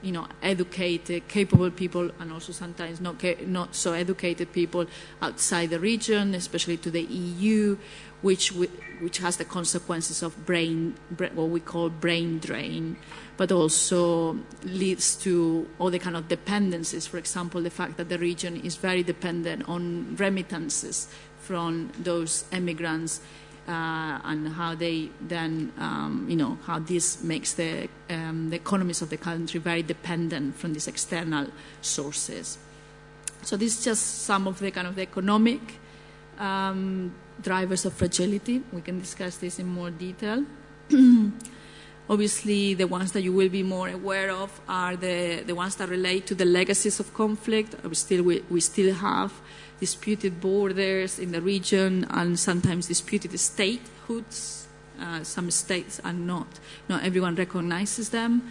you know, educated, capable people, and also sometimes not not so educated people outside the region, especially to the EU, which which has the consequences of brain, what we call brain drain but also leads to all the kind of dependencies. For example, the fact that the region is very dependent on remittances from those immigrants and how they then, um, you know, how this makes the, um, the economies of the country very dependent from these external sources. So this is just some of the kind of the economic um, drivers of fragility. We can discuss this in more detail. [clears throat] Obviously, the ones that you will be more aware of are the, the ones that relate to the legacies of conflict. We still, we, we still have disputed borders in the region and sometimes disputed statehoods. Uh, some states are not, not everyone recognizes them.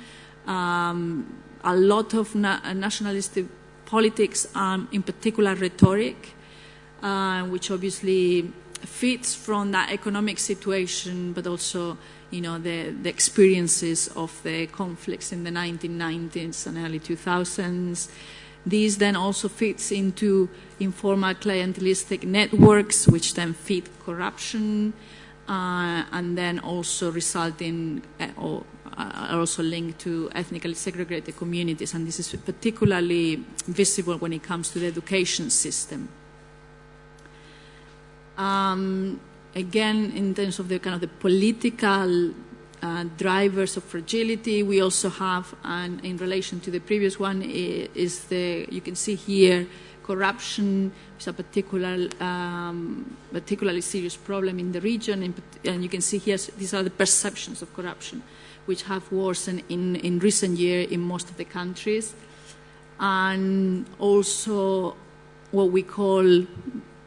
Um, a lot of na- nationalistic politics, um, in particular rhetoric, uh, which obviously fits from that economic situation, but also you know, the, the experiences of the conflicts in the 1990s and early 2000s. This then also fits into informal clientelistic networks, which then feed corruption, uh, and then also result in, uh, or uh, are also linked to ethnically segregated communities. And this is particularly visible when it comes to the education system. Um, again, in terms of the kind of the political uh, drivers of fragility, we also have, and in relation to the previous one, is the you can see here corruption is a particular, um, particularly serious problem in the region, and you can see here these are the perceptions of corruption, which have worsened in, in recent years in most of the countries, and also what we call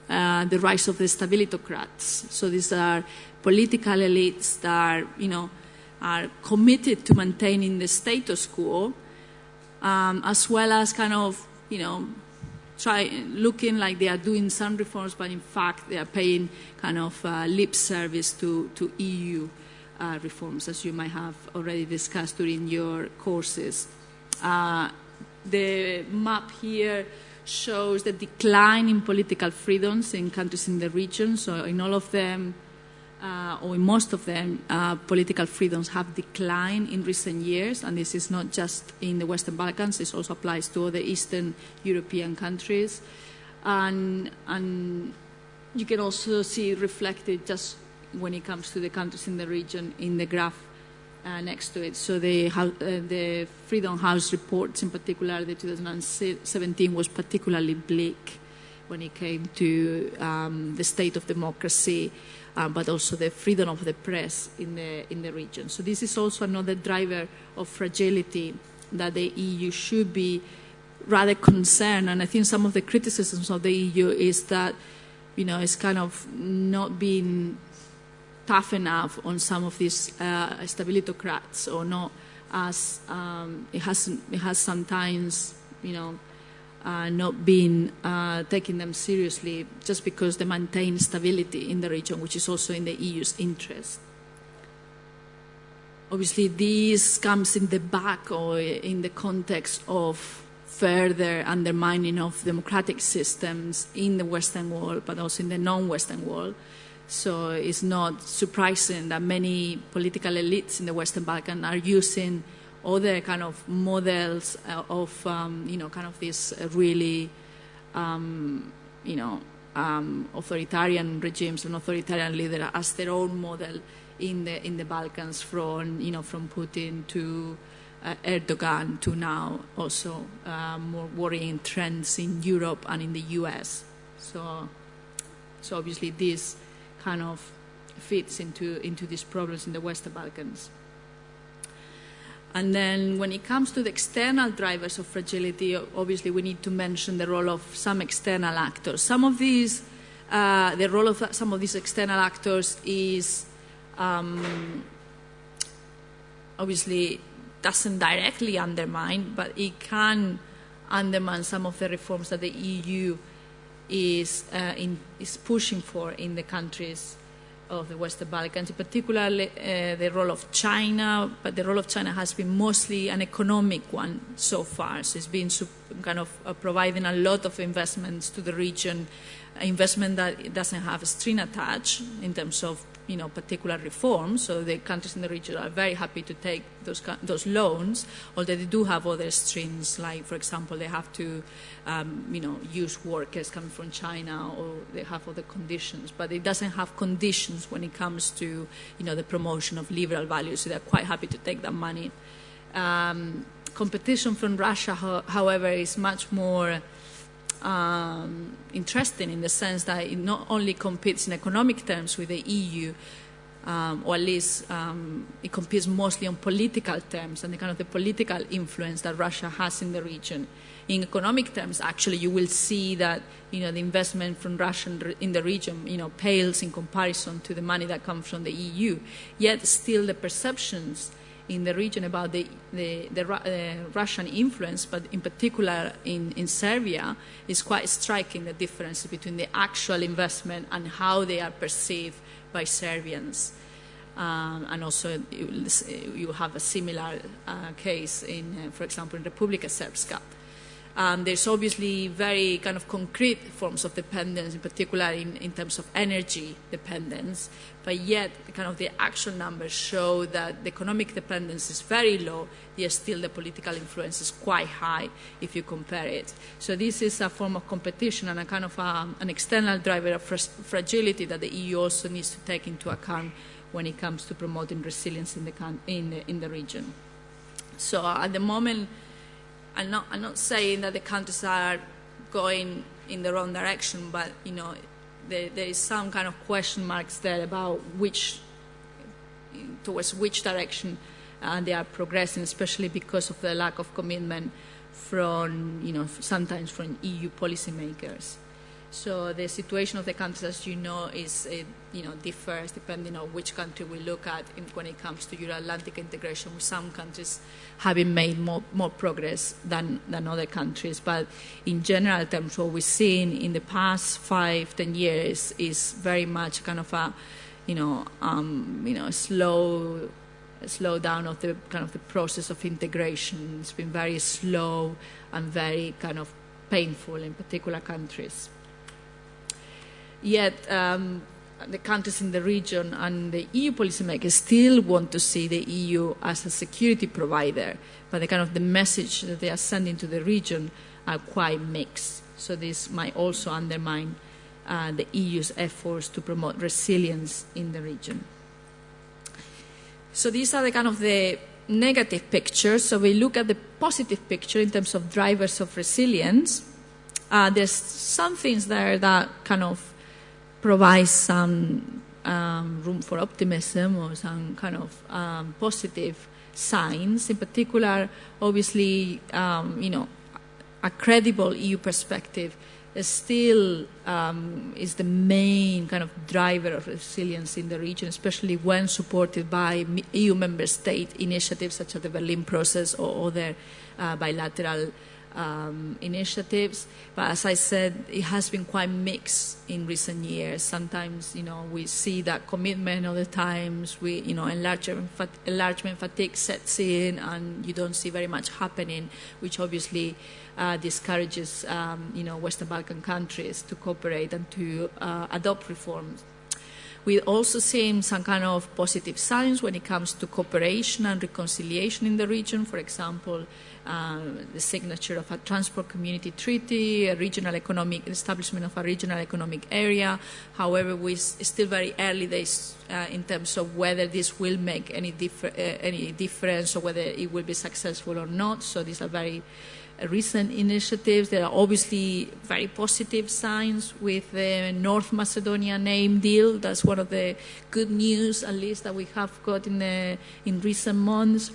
uh, the rise of the stabilitocrats. So these are political elites that are, you know, are committed to maintaining the status quo, um, as well as kind of, you know, try looking like they are doing some reforms, but in fact they are paying kind of uh, lip service to, to EU uh, reforms, as you might have already discussed during your courses. Uh, the map here shows the decline in political freedoms in countries in the region. So, in all of them, uh, or in most of them, uh, political freedoms have declined in recent years, and this is not just in the Western Balkans, this also applies to other Eastern European countries. And, and you can also see reflected just when it comes to the countries in the region in the graph uh, next to it. So the, uh, the Freedom House reports, in particular, the 2017 was particularly bleak when it came to um, the state of democracy, uh, but also the freedom of the press in the in the region. So this is also another driver of fragility that the EU should be rather concerned. And I think some of the criticisms of the EU is that you know it's kind of not being tough enough on some of these uh, stabilitocrats or not as um, it has it has sometimes you know uh, not being uh, taking them seriously just because they maintain stability in the region, which is also in the EU's interest. Obviously, this comes in the back or in the context of further undermining of democratic systems in the Western world, but also in the non-Western world So it's not surprising that many political elites in the Western Balkans are using other kind of models uh, of, um, you know, kind of this really, um, you know, um, authoritarian regimes and authoritarian leader as their own model in the in the Balkans, from you know, from Putin to uh, Erdogan to now also uh, more worrying trends in Europe and in the U.S. So, so obviously this kind of fits into into these problems in the Western Balkans. And then when it comes to the external drivers of fragility, obviously we need to mention the role of some external actors. Some of these, uh, the role of some of these external actors is um, obviously doesn't directly undermine, but it can undermine some of the reforms that the EU is, uh, in, is pushing for in the countries of the Western Balkans, in particular uh, the role of China, but the role of China has been mostly an economic one so far. So it's been kind of uh, providing a lot of investments to the region, investment that doesn't have a string attached in terms of you know, particular reforms. So the countries in the region are very happy to take those, those loans, although they do have other strings, like, for example, they have to, um, you know, use workers coming from China, or they have other conditions. But it doesn't have conditions when it comes to, you know, the promotion of liberal values. So they're quite happy to take that money. Um, competition from Russia, however, is much more um, interesting in the sense that it not only competes in economic terms with the EU, um, or at least um, it competes mostly on political terms and the kind of the political influence that Russia has in the region. In economic terms, actually, you will see that you know the investment from Russia in the region you know pales in comparison to the money that comes from the EU. Yet, still, the perceptions in the region about the, the, the uh, Russian influence, but in particular in, in Serbia, is quite striking the difference between the actual investment and how they are perceived by Serbians. Um, and also, you, you, have a similar uh, case in, uh, for example, in Republika Srpska. Um, there's obviously very kind of concrete forms of dependence, in particular in, in terms of energy dependence, but yet kind of the actual numbers show that the economic dependence is very low, yet still the political influence is quite high if you compare it. So this is a form of competition and a kind of um, an external driver of fragility that the EU also needs to take into account when it comes to promoting resilience in the, in the, in the region. So at the moment, I'm not, I'm not saying that the countries are going in the wrong direction, but you know, there, there is some kind of question marks there about which, towards which direction uh, they are progressing, especially because of the lack of commitment from, you know, sometimes from EU policymakers. So the situation of the countries, as you know, is uh, you know differs depending on which country we look at in, when it comes to Euro-Atlantic integration. With some countries having made more, more progress than than other countries, but in general terms, what we've seen in the past five, ten years is very much kind of a you know um, you know slow slow down of the kind of the process of integration. It's been very slow and very kind of painful in particular countries. Yet um, the countries in the region and the EU policymakers still want to see the EU as a security provider, but the kind of the message that they are sending to the region are quite mixed. So this might also undermine uh, the EU's efforts to promote resilience in the region. So these are the kind of the negative pictures. So we look at the positive picture in terms of drivers of resilience. Uh, there's some things there that kind of provides some um, room for optimism or some kind of um, positive signs. In particular, obviously, um, you know, a credible EU perspective is still um, is the main kind of driver of resilience in the region, especially when supported by EU member state initiatives such as the Berlin process or other uh, bilateral um, initiatives. But as I said, it has been quite mixed in recent years. Sometimes, you know, we see that commitment. Other times, we, you know, enlargement, enlargement fatigue sets in, and you don't see very much happening, which obviously uh, discourages, um, you know, Western Balkan countries to cooperate and to uh, adopt reforms. We also see some kind of positive signs when it comes to cooperation and reconciliation in the region. For example, uh, the signature of a transport community treaty, a regional economic establishment of a regional economic area. However, we still very early days uh, in terms of whether this will make any, differ, uh, any difference or whether it will be successful or not. So these are very recent initiatives. There are obviously very positive signs with the North Macedonia name deal. That's one of the good news, at least, that we have got in, the, in recent months.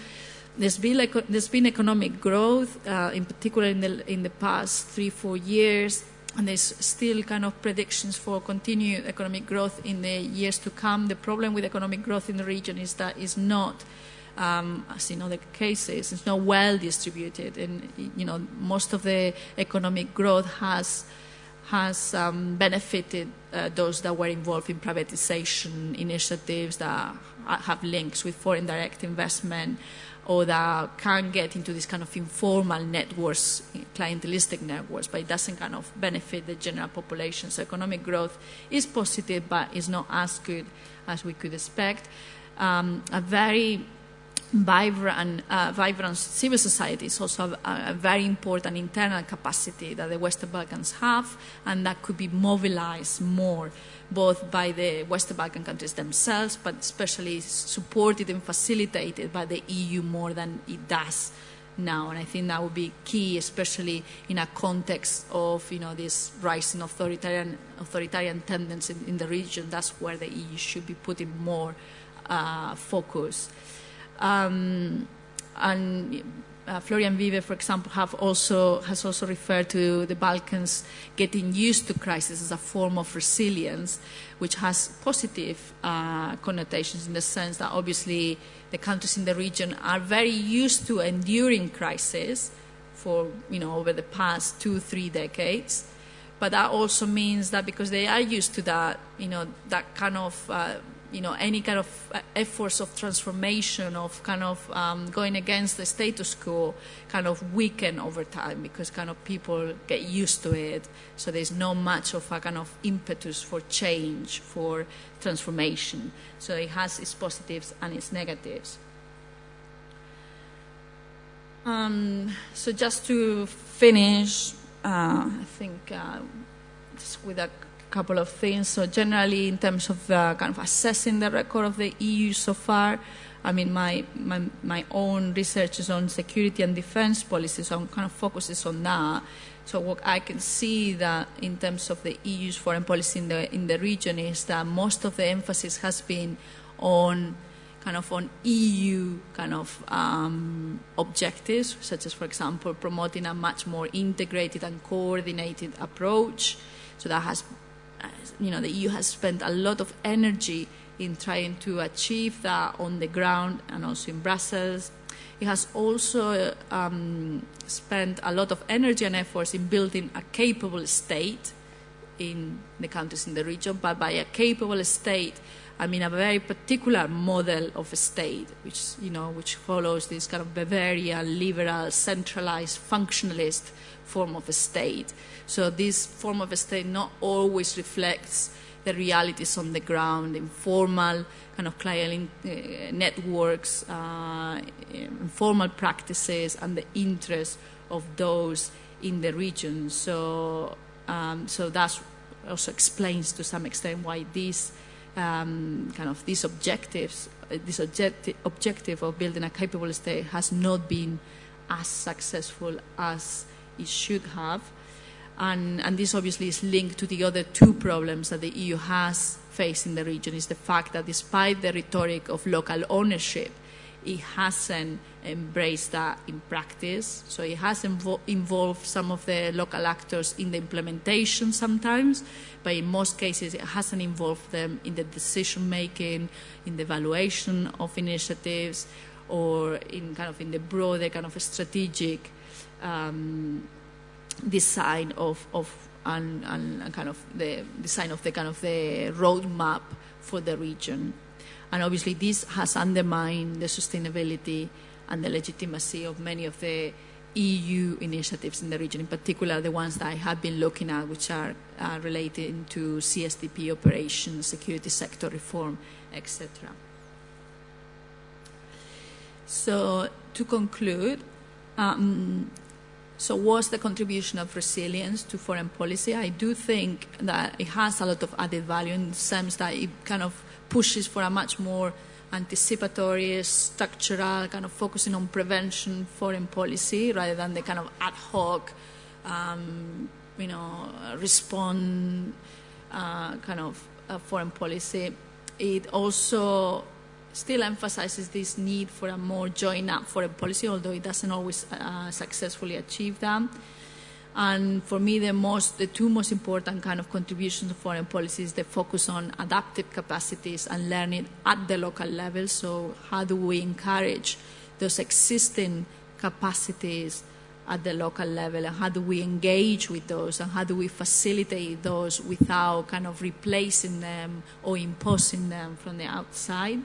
There's been, there's been economic growth, uh, in particular in the, in the past three, four years, and there's still kind of predictions for continued economic growth in the years to come. The problem with economic growth in the region is that it's not um, as in other cases, it's not well distributed, and you know most of the economic growth has has um, benefited uh, those that were involved in privatization initiatives that have links with foreign direct investment or that can get into this kind of informal networks, clientelistic networks, but it doesn't kind of benefit the general population. So economic growth is positive, but is not as good as we could expect. Um, a very vibrant, uh, vibrant civil society is also a, a, very important internal capacity that the Western Balkans have, and that could be mobilized more, both by the Western Balkan countries themselves, but especially supported and facilitated by the EU more than it does now. And I think that would be key, especially in a context of you know this rising authoritarian authoritarian tendency in, in the region. That's where the EU should be putting more uh, focus. Um, and uh, Florian Bieber, for example, have also, has also referred to the Balkans getting used to crisis as a form of resilience, which has positive uh, connotations in the sense that obviously the countries in the region are very used to enduring crisis for, you know, over the past two, three decades. But that also means that because they are used to that, you know, that kind of uh, you know, any kind of uh, efforts of transformation, of kind of um, going against the status quo, kind of weaken over time because kind of people get used to it. So there's not much of a kind of impetus for change, for transformation. So it has its positives and its negatives. Um, so just to finish, uh, I think uh, just with a couple of things. So generally, in terms of uh, kind of assessing the record of the EU so far, I mean, my, my, my own research is on security and defense policy, so I'm kind of focuses on that. So what I can see that in terms of the EU's foreign policy in the in the region is that most of the emphasis has been on kind of on EU kind of um, objectives, such as, for example, promoting a much more integrated and coordinated approach. So that has you know, the EU has spent a lot of energy in trying to achieve that on the ground and also in Brussels. It has also um, spent a lot of energy and efforts in building a capable state in the countries in the region, but by a capable state, I mean a very particular model of a state, which you know, which follows this kind of Weberian, liberal, centralized, functionalist form of a state. So this form of state not always reflects the realities on the ground, informal kind of client uh, networks, uh, informal practices, and the interests of those in the region. So, um, so that also explains to some extent why these um, kind of these objectives, uh, this objective, objective of building a capable state has not been as successful as it should have. And, and, this obviously is linked to the other two problems that the EU has faced in the region is the fact that despite the rhetoric of local ownership, it hasn't embraced that in practice. So it has invo- involved some of the local actors in the implementation sometimes, but in most cases it hasn't involved them in the decision making, in the evaluation of initiatives, or in kind of in the broader kind of strategic um, design of, of and, and, kind of the design of the kind of the roadmap for the region. And obviously, this has undermined the sustainability and the legitimacy of many of the EU initiatives in the region, in particular the ones that I have been looking at, which are uh, related to CSDP operations, security sector reform, etc. So to conclude, um, so what's the contribution of resilience to foreign policy? I do think that it has a lot of added value in the sense that it kind of pushes for a much more anticipatory, structural, kind of focusing on prevention foreign policy rather than the kind of ad hoc, um, you know, respond uh, kind of uh, foreign policy. It also still emphasizes this need for a more joined up foreign policy, although it doesn't always uh, successfully achieve that. And for me, the most, the two most important kind of contributions to foreign policy is the focus on adaptive capacities and learning at the local level. So how do we encourage those existing capacities at the local level and how do we engage with those and how do we facilitate those without kind of replacing them or imposing them from the outside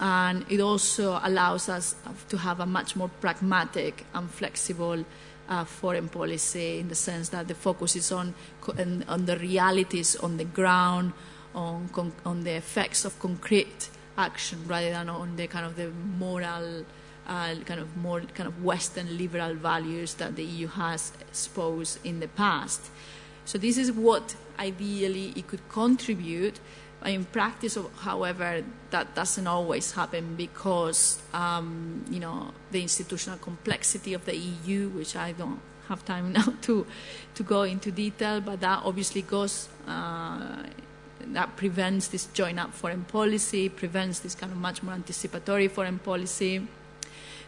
and it also allows us to have a much more pragmatic and flexible uh, foreign policy in the sense that the focus is on, on, the realities on the ground, on, on the effects of concrete action rather than on the kind of the moral, uh, kind of more kind of Western liberal values that the EU has exposed in the past. So this is what ideally it could contribute in practice, however, that doesn't always happen because, um, you know, the institutional complexity of the EU, which I don't have time [laughs] now to, to go into detail, but that obviously goes, uh, that prevents this join-up foreign policy, prevents this kind of much more anticipatory foreign policy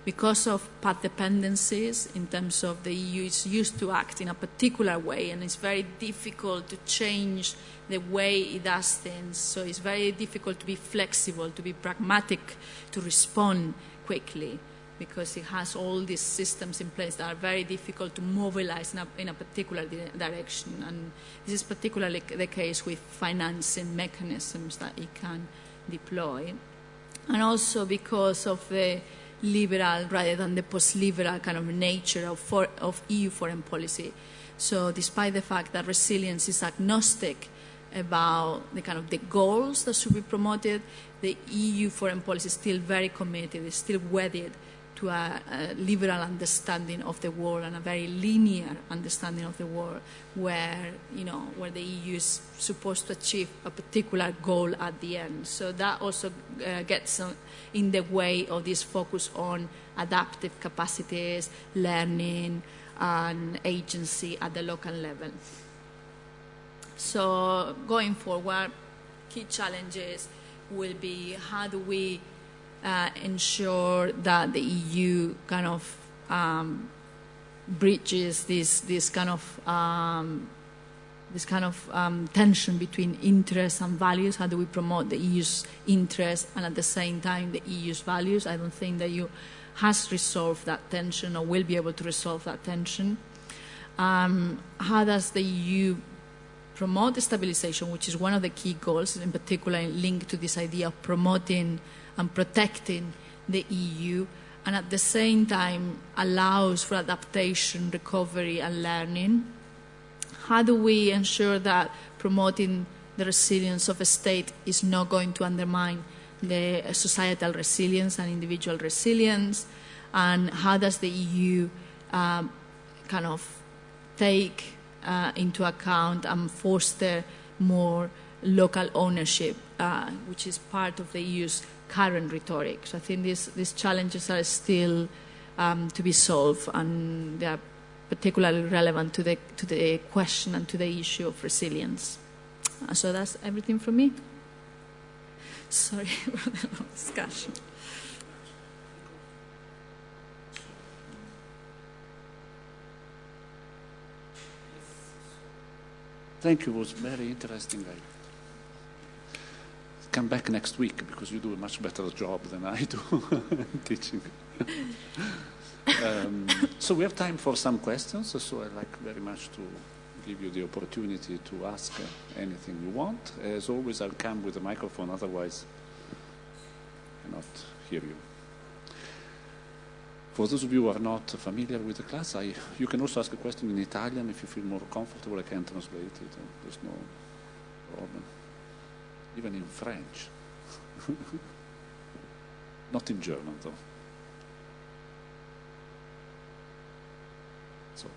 because of path dependencies in terms of the EU is used to act in a particular way and it's very difficult to change the way it does things. So it's very difficult to be flexible, to be pragmatic, to respond quickly because it has all these systems in place that are very difficult to mobilize in a, in a particular di direction. And this is particularly the case with financing mechanisms that it can deploy. And also because of the liberal rather than the post-liberal kind of nature of, for, of EU foreign policy. So despite the fact that resilience is agnostic about the kind of the goals that should be promoted, the EU foreign policy is still very committed, is still wedded to a, a, liberal understanding of the world and a very linear understanding of the world where, you know, where the EU is supposed to achieve a particular goal at the end. So that also uh, gets in the way of this focus on adaptive capacities, learning, and agency at the local level. So going forward, key challenges will be how do we uh, ensure that the EU kind of um, bridges this this kind of um, this kind of um, tension between interests and values. How do we promote the EU's interests and at the same time the EU's values? I don't think the EU has resolved that tension or will be able to resolve that tension. Um, how does the EU promote stabilization, which is one of the key goals, in particular linked to this idea of promoting and protecting the EU, and at the same time allows for adaptation, recovery, and learning? How do we ensure that promoting the resilience of a state is not going to undermine the societal resilience and individual resilience? And how does the EU um, kind of take uh, into account and foster more local ownership, uh, which is part of the EU's current rhetoric. So I think these, these challenges are still um, to be solved, and they are particularly relevant to the, to the question and to the issue of resilience. Uh, so that's everything from me. Sorry [laughs] for the long discussion. Thank you. It was very interesting. I come back next week because you do a much better job than I do [laughs] teaching. um, so we have time for some questions. So I'd like very much to give you the opportunity to ask anything you want. As always, I'll come with a microphone. Otherwise, I cannot hear you. For those of you who are not familiar with the class, I, you can also ask a question in Italian if you feel more comfortable. I can translate it. There's no problem. Even in French. [laughs] not in German, though. So.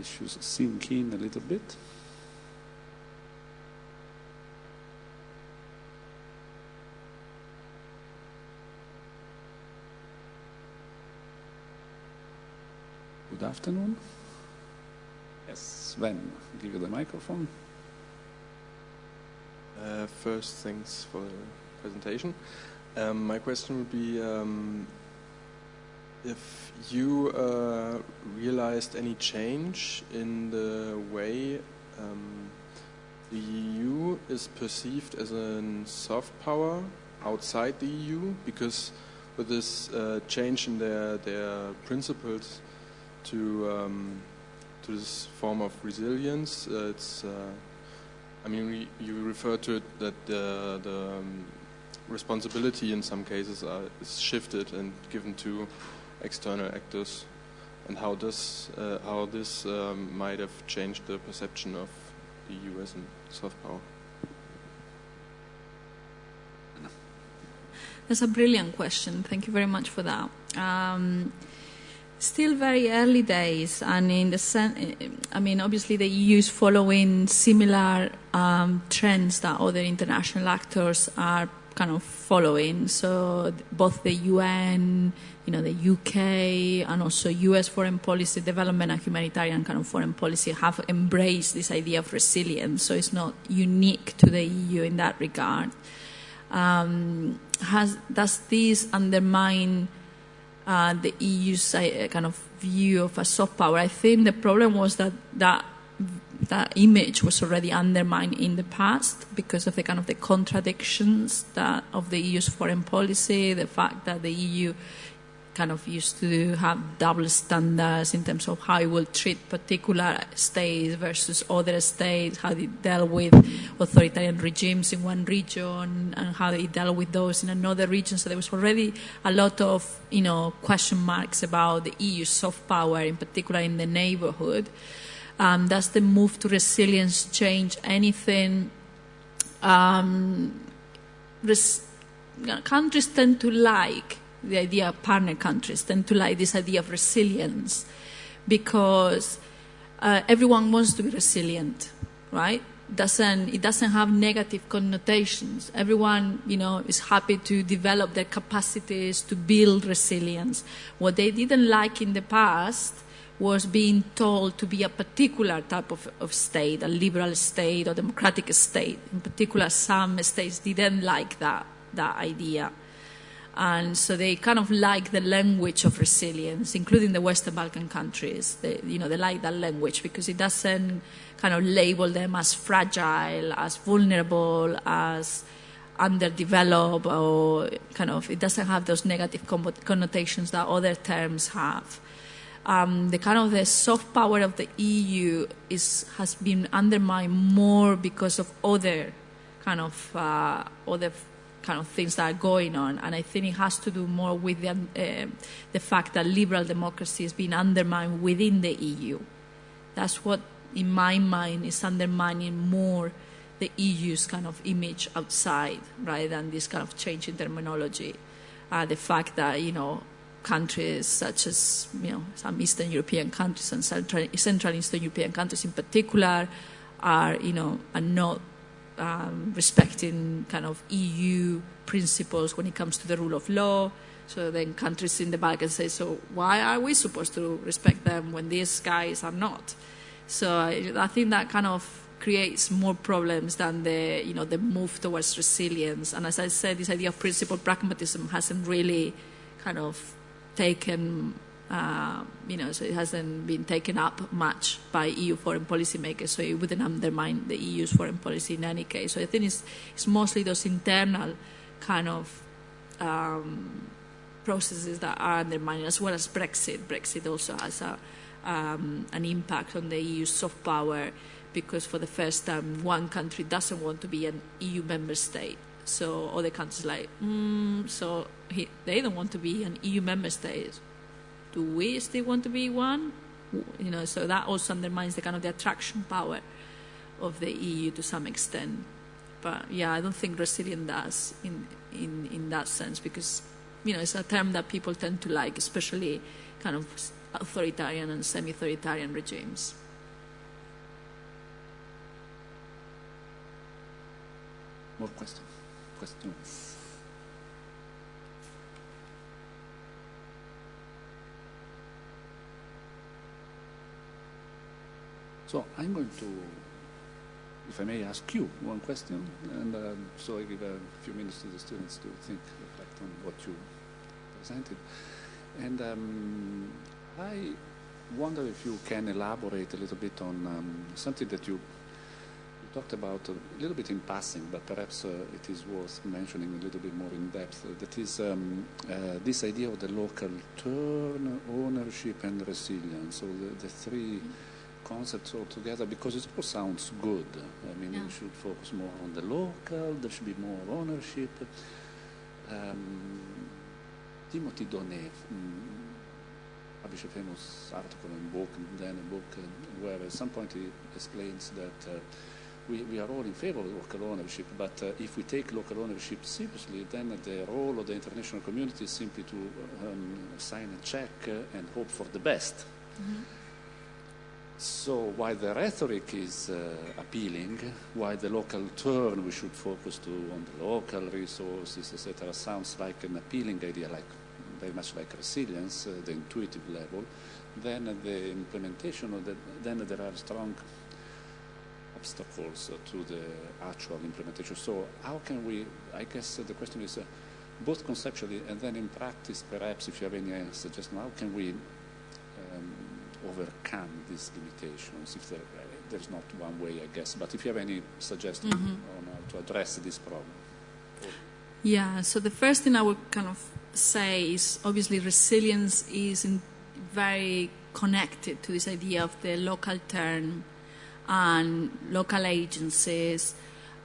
Issues sink in a little bit. Afternoon. Yes, Sven, give you the microphone. Uh, first, thanks for the presentation. Um, my question would be um, if you uh, realized any change in the way um, the EU is perceived as a soft power outside the EU, because with this uh, change in their their principles to um, to this form of resilience. Uh, it's, uh, I mean, you refer to it that the, the um, responsibility in some cases are, is shifted and given to external actors, and how this uh, how this um, might have changed the perception of the U.S. and soft power. That's a brilliant question. Thank you very much for that. Um, still very early days, and in the sen- I mean, obviously the EU is following similar um, trends that other international actors are kind of following. So both the UN, you know, the UK, and also US foreign policy, development and humanitarian kind of foreign policy have embraced this idea of resilience. So it's not unique to the EU in that regard. Um, has does this undermine uh, the EU's uh, kind of view of a soft power? I think the problem was that that that image was already undermined in the past because of the kind of the contradictions that of the EU's foreign policy, the fact that the EU kind of used to have double standards in terms of how it will treat particular states versus other states, how it dealt with authoritarian regimes in one region and how it dealt with those in another region. So there was already a lot of, you know, question marks about the EU's soft power, in particular in the neighborhood. Um, does the move to resilience change anything? Um, countries tend to like the idea of partner countries, tend to like this idea of resilience because uh, everyone wants to be resilient, right? Doesn't it doesn't have negative connotations. Everyone, you know, is happy to develop their capacities to build resilience. What they didn't like in the past was being told to be a particular type of, of state, a liberal state or democratic state. In particular, some states didn't like that that idea. And so they kind of like the language of resilience, including the Western Balkan countries. They, you know, they like that language because it doesn't kind of label them as fragile, as vulnerable, as underdeveloped, or kind of, it doesn't have those negative connotations that other terms have. Um, the kind of the soft power of the EU is has been undermined more because of other kind of uh, other kind of things that are going on. And I think it has to do more with the, uh, the fact that liberal democracy has been undermined within the EU. That's what, in my mind, is undermining more the EU's kind of image outside, rather than this kind of change in terminology. Uh, the fact that, you know, countries such as, you know, some Eastern European countries and Central, Central Eastern European countries in particular are, you know, are not um, respecting kind of EU principles when it comes to the rule of law. So then countries in the Balkans say, so why are we supposed to respect them when these guys are not? So I, I think that kind of creates more problems than the you know the move towards resilience. And as I said, this idea of principled pragmatism hasn't really kind of taken uh, you know, so it hasn't been taken up much by EU foreign policy makers, so it wouldn't undermine the EU's foreign policy in any case. So I think it's, it's mostly those internal kind of um, processes that are undermining, as well as Brexit. Brexit also has a, um, an impact on the EU's soft power because for the first time one country doesn't want to be an EU member state. So other countries like, mm, so he, they don't want to be an EU member state. Do we still want to be one? You know, so that also undermines the kind of the attraction power of the EU to some extent. But yeah, I don't think resilient does in, in, in that sense because, you know, it's a term that people tend to like, especially kind of authoritarian and semi-authoritarian regimes. More questions? Questions? So I'm going to, if I may ask you one question, and uh, so I give a few minutes to the students to think, reflect on what you presented. And um, I wonder if you can elaborate a little bit on um, something that you, talked about a little bit in passing, but perhaps uh, it is worth mentioning a little bit more in depth. That is um, uh, this idea of the local turn, ownership, and resilience. So the, the 3 concepts all together, because it all sounds good. I mean, Yeah. we should focus more on the local. There should be more ownership. Um, Timothy Donais mm, published a famous article in book, and then a book uh, where at some point he explains that uh, we, we are all in favor of local ownership, but uh, if we take local ownership seriously, then the role of the international community is simply to um, sign a check uh, and hope for the best. So while the rhetoric is uh, appealing, while the local turn we should focus to on the local resources, etc., sounds like an appealing idea, like very much like resilience, uh, the intuitive level, then the implementation of the, then there are strong obstacles to the actual implementation. So how can we, I guess the question is uh, both conceptually and then in practice, perhaps if you have any suggestion, how can we overcome these limitations? If there, there's not one way, I guess, but if you have any suggestion on how to address this problem. Yeah, so the first thing I would kind of say is obviously resilience is in very connected to this idea of the local turn and local agencies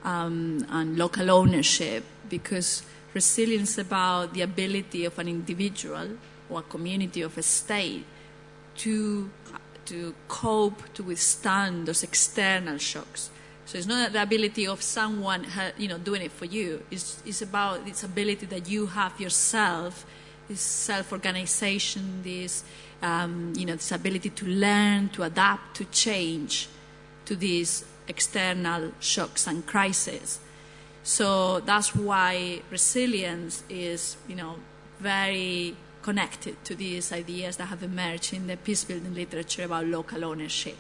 um, and local ownership because resilience is about the ability of an individual or a community of a state to to cope to withstand those external shocks. So it's not the ability of someone, you know, doing it for you. It's, it's about this ability that you have yourself, this self-organization, this, um, you know, this ability to learn, to adapt, to change to these external shocks and crises. So that's why resilience is, you know, very connected to these ideas that have emerged in the peace building literature about local ownership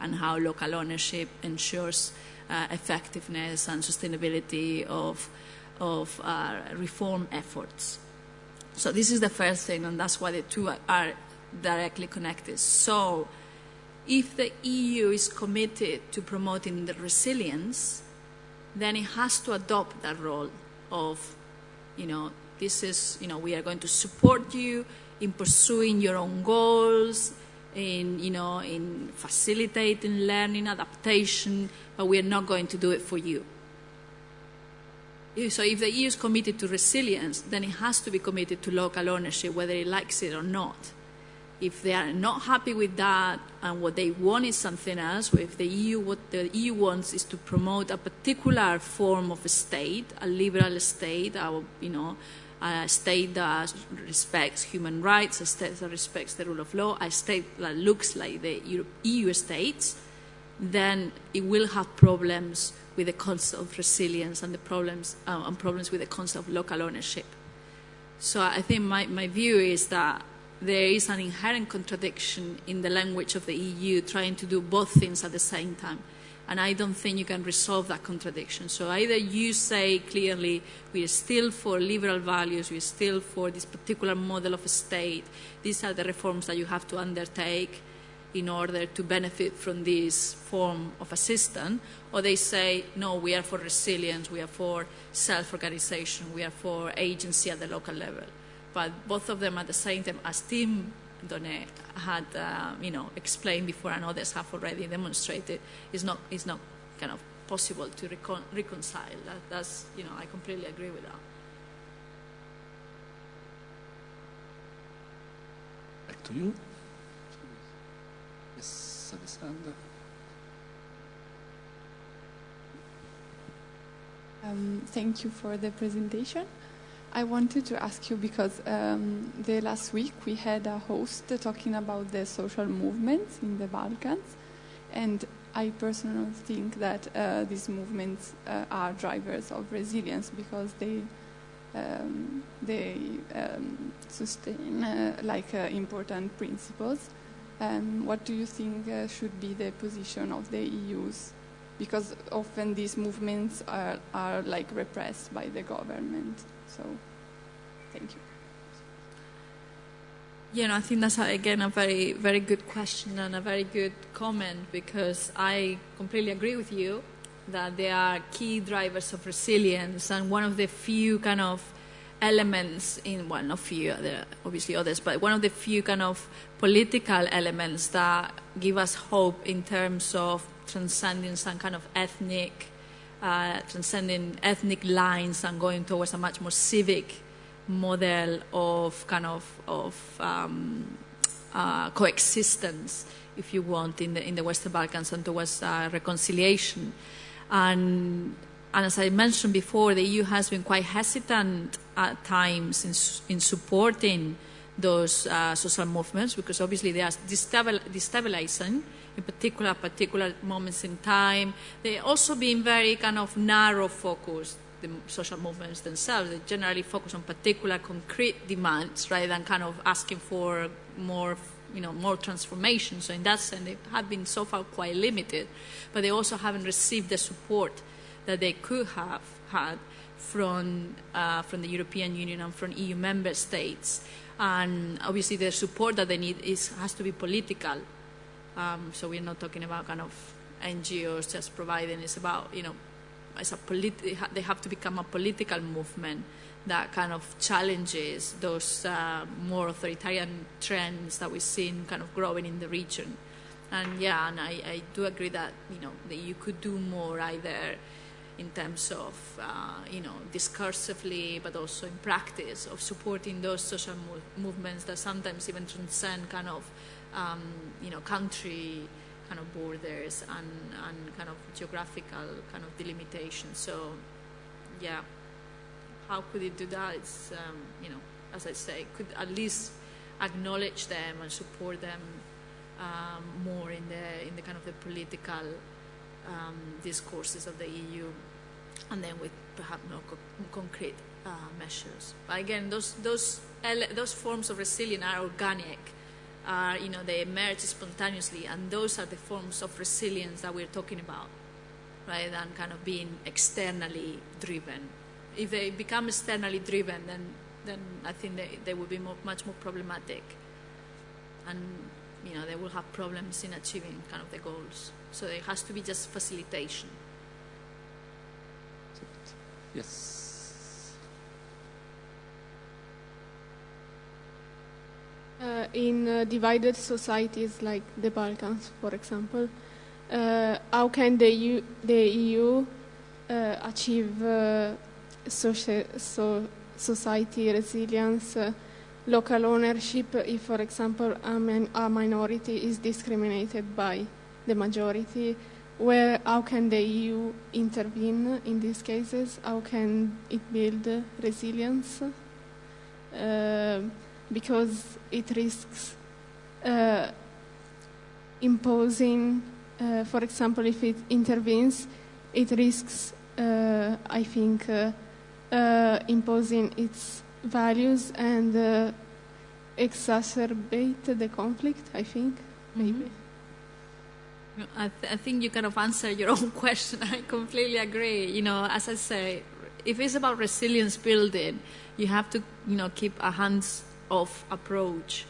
and how local ownership ensures uh, effectiveness and sustainability of, of uh, reform efforts. So this is the first thing, and that's why the two are directly connected. So if the EU is committed to promoting the resilience, then it has to adopt that role of, you know, this is, you know, we are going to support you in pursuing your own goals, in, you know, in facilitating learning, adaptation, but we are not going to do it for you. So if the EU is committed to resilience, then it has to be committed to local ownership, whether it likes it or not. If they are not happy with that and what they want is something else, if the EU what the EU wants is to promote a particular form of a state, a liberal state, a, you know, a state that respects human rights, a state that respects the rule of law, a state that looks like the EU states, then it will have problems with the concept of resilience and the problems uh, and problems with the concept of local ownership. So I think my, my view is that there is an inherent contradiction in the language of the EU trying to do both things at the same time. And I don't think you can resolve that contradiction. So either you say clearly, we are still for liberal values, we are still for this particular model of a state, these are the reforms that you have to undertake in order to benefit from this form of assistance, or they say, no, we are for resilience, we are for self organization, we are for agency at the local level. But both of them at the same time, as Tim Done had, uh, you know, explained before, and others have already demonstrated, is not is not kind of possible to recon- reconcile. That, that's, you know, I completely agree with that. Back to you. Yes, Alessandra. Um, thank you for the presentation. I wanted to ask you because um, the last week we had a host talking about the social movements in the Balkans, and I personally think that uh, these movements uh, are drivers of resilience because they um, they um, sustain uh, like uh, important principles. Um, what do you think uh, should be the position of the EU's? Because often these movements are, are like repressed by the government. So, thank you. Yeah, no, I think that's again a very, very good question and a very good comment because I completely agree with you that they are key drivers of resilience and one of the few kind of elements in well, not few, uh, there are obviously others, but one of the few kind of political elements that give us hope in terms of transcending some kind of ethnic, uh, transcending ethnic lines and going towards a much more civic model of kind of of um, uh, coexistence, if you want, in the in the Western Balkans and towards uh, reconciliation. And and as I mentioned before, the EU has been quite hesitant at times in, in supporting those uh, social movements because obviously they are destabil- destabilizing in particular particular moments in time. They also been very kind of narrow focused the social movements themselves. They generally focus on particular concrete demands rather than kind of asking for more, you know, more transformation. So in that sense, they have been so far quite limited, but they also haven't received the support that they could have had from uh, from the European Union and from EU member states. And obviously, the support that they need is has to be political. Um, so we're not talking about kind of NGOs just providing. It's about you know as a polit- they have to become a political movement that kind of challenges those uh, more authoritarian trends that we've seen kind of growing in the region. And yeah, and I, I do agree that you know that you could do more either in terms of uh, you know discursively, but also in practice of supporting those social mo- movements that sometimes even transcend kind of um, you know country kind of borders and, and kind of geographical kind of delimitation. So, yeah, how could it do that? It's, um, you know, as I say, could at least acknowledge them and support them um, more in the in the kind of the political um, discourses of the EU, and then with perhaps more co- concrete uh, measures. But again, those those those forms of resilience are organic are, you know, they emerge spontaneously, and those are the forms of resilience that we're talking about, rather than kind of being externally driven. If they become externally driven, then then I think they, they will be more, much more problematic, and you know they will have problems in achieving kind of the goals. So it has to be just facilitation. Yes. Uh, in uh, divided societies like the Balkans, for example, uh, how can the EU, the EU uh, achieve uh, socia- so society resilience, uh, local ownership if, for example, a, min- a minority is discriminated by the majority? Where, how can the EU intervene in these cases? How can it build resilience? Because it risks uh, imposing, uh, for example, if it intervenes, it risks, uh, I think, uh, uh, imposing its values and uh, exacerbate the conflict, I think, maybe. I, th- I think you kind of answered your [laughs] own question. I completely agree. You know, as I say, if it's about resilience building, you have to, you know, keep a hands-off approach.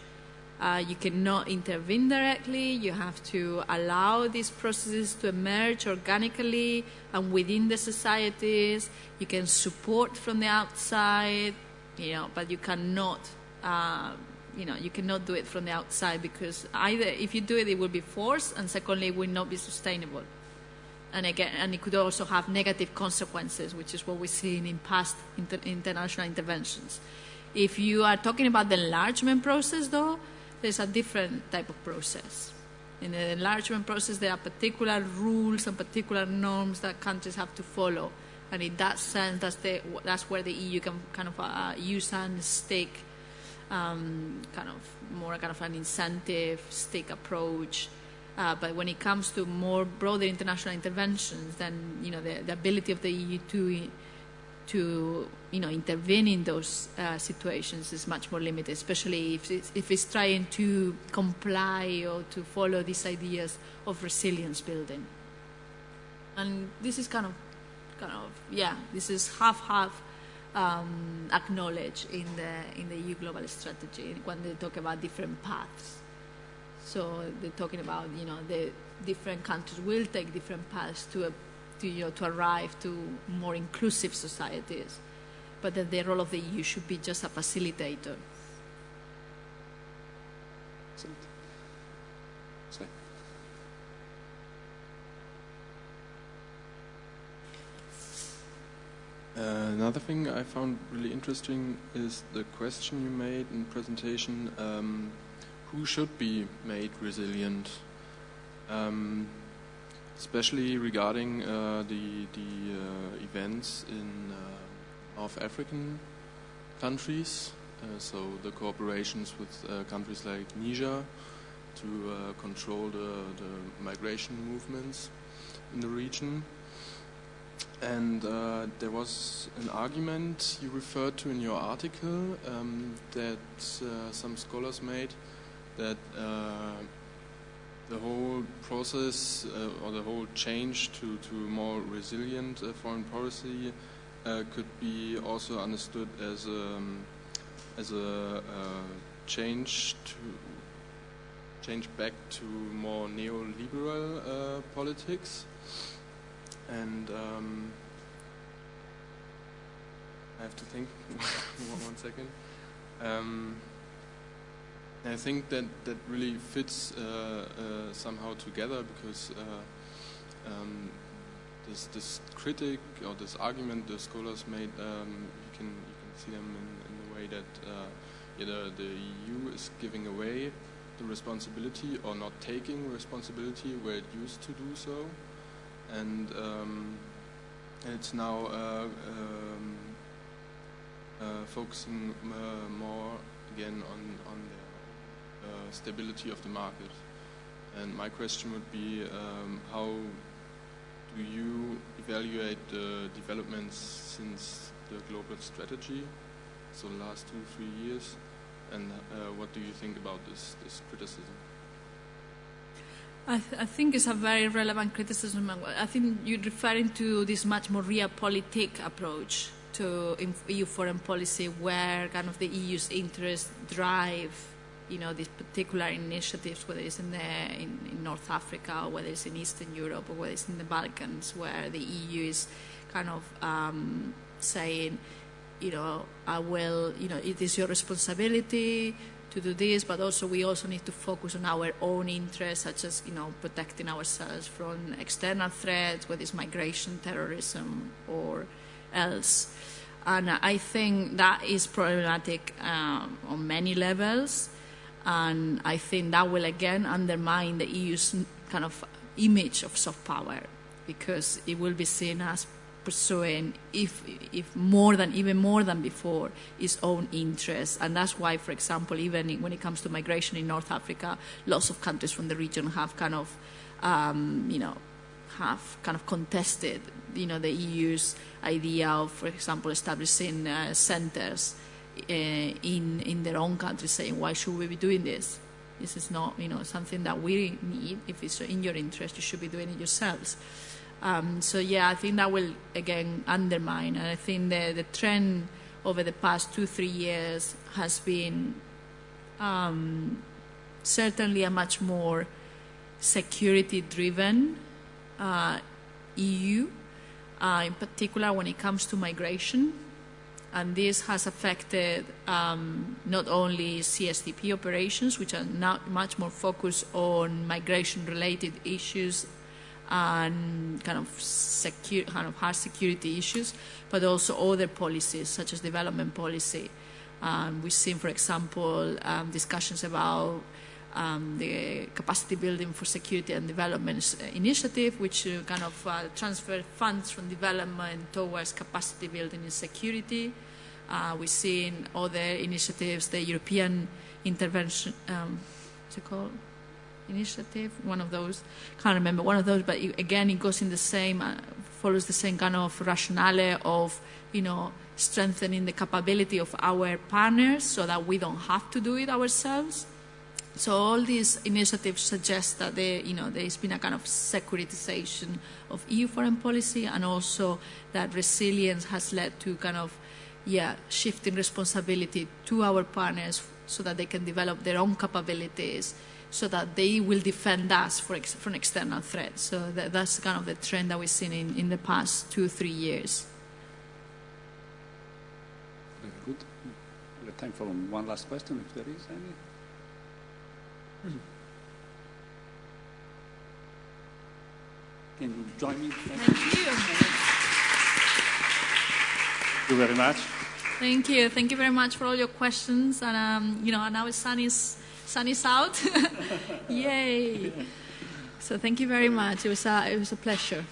Uh, you cannot intervene directly. You have to allow these processes to emerge organically and within the societies. You can support from the outside, you know, but you cannot uh, you know, you cannot do it from the outside because either if you do it, it will be forced, and secondly, it will not be sustainable. And again, and it could also have negative consequences, which is what we've seen in past inter- international interventions. If you are talking about the enlargement process, though, there's a different type of process. In the enlargement process, there are particular rules and particular norms that countries have to follow. And in that sense, that's, the, that's where the EU can kind of uh, use and stake um, kind of more kind of an incentive stick approach. Uh, but when it comes to more broader international interventions, then you know the, the ability of the EU to to you know intervene in those uh, situations is much more limited, especially if it's, if it's trying to comply or to follow these ideas of resilience building. And this is kind of kind of yeah, this is half half um, acknowledged in the in the EU global strategy when they talk about different paths. So they're talking about you know the different countries will take different paths to a, to you know to arrive to more inclusive societies, but that the role of the EU should be just a facilitator. Uh, another thing I found really interesting is the question you made in presentation: um, Who should be made resilient? Um, especially regarding uh, the the uh, events in uh, North African countries. Uh, so the cooperations with uh, countries like Niger to control the, the migration movements in the region. And there was an argument you referred to in your article um, that some scholars made that the whole process uh, or the whole change to, to more resilient uh, foreign policy uh, could be also understood as a, as a change to change back to more neoliberal politics and um, I have to think [laughs] one second. Um, I think that that really fits uh, uh, somehow together because uh, um, this this critic or this argument the scholars made, um, you can you can see them in, in the way that yeah, the, the EU is giving away the responsibility or not taking responsibility where it used to do so. And um, it's now uh, um, uh, focusing uh, more again on on the stability of the market. And my question would be, um, how do you evaluate the developments since the global strategy, so the last two three years, and uh, what do you think about this this criticism? I, th- I, think it's a very relevant criticism. I think you're referring to this much more realpolitik approach to EU foreign policy, where kind of the EU's interests drive, you know, these particular initiatives, whether it's in, the, in, in North Africa, or whether it's in Eastern Europe, or whether it's in the Balkans, where the EU is kind of um, saying, you know, I will, you know, it is your responsibility to do this, but also we also need to focus on our own interests, such as you know protecting ourselves from external threats, whether it's migration, terrorism, or else. And I think that is problematic um, on many levels, and I think that will again undermine the EU's kind of image of soft power because it will be seen as pursuing, if, if more than, even more than before, its own interests. And that's why, for example, even when it comes to migration in North Africa, lots of countries from the region have kind of, um, you know, have kind of contested, you know, the EU's idea of, for example, establishing uh, centers in, in their own country, saying, why should we be doing this? This is not, you know, something that we need. If it's in your interest, you should be doing it yourselves. Um, so yeah, I think that will again undermine. And I think the the trend over the past two three years has been um, certainly a much more security driven uh, EU, uh, in particular when it comes to migration. And this has affected um, not only CSDP operations, which are now much more focused on migration-related issues and kind of secure, kind of hard security issues, but also other policies such as development policy. Um, we've seen, for example, um, discussions about um, the capacity building for security and development initiative, which uh, kind of uh, transfer funds from development towards capacity building in security. Uh, we've seen other initiatives, the European intervention, um, what's it called? Initiative, one of those, can't remember, one of those, but it, again, it goes in the same, uh, follows the same kind of rationale of, you know, strengthening the capability of our partners so that we don't have to do it ourselves. So all these initiatives suggest that there, you know, there's been a kind of securitization of EU foreign policy, and also that resilience has led to kind of, yeah, shifting responsibility to our partners so that they can develop their own capabilities, so that they will defend us for ex- from external threats. So that, that's kind of the trend that we've seen in, in the past two, three years. Very good. We have time for one last question, if there is any. Can you join me? Thank Thank you. you very much. Thank you. Thank you very much for all your questions. And um, you know, now the sun is sun is out. [laughs] Yay! So thank you very much. It was a, it was a pleasure.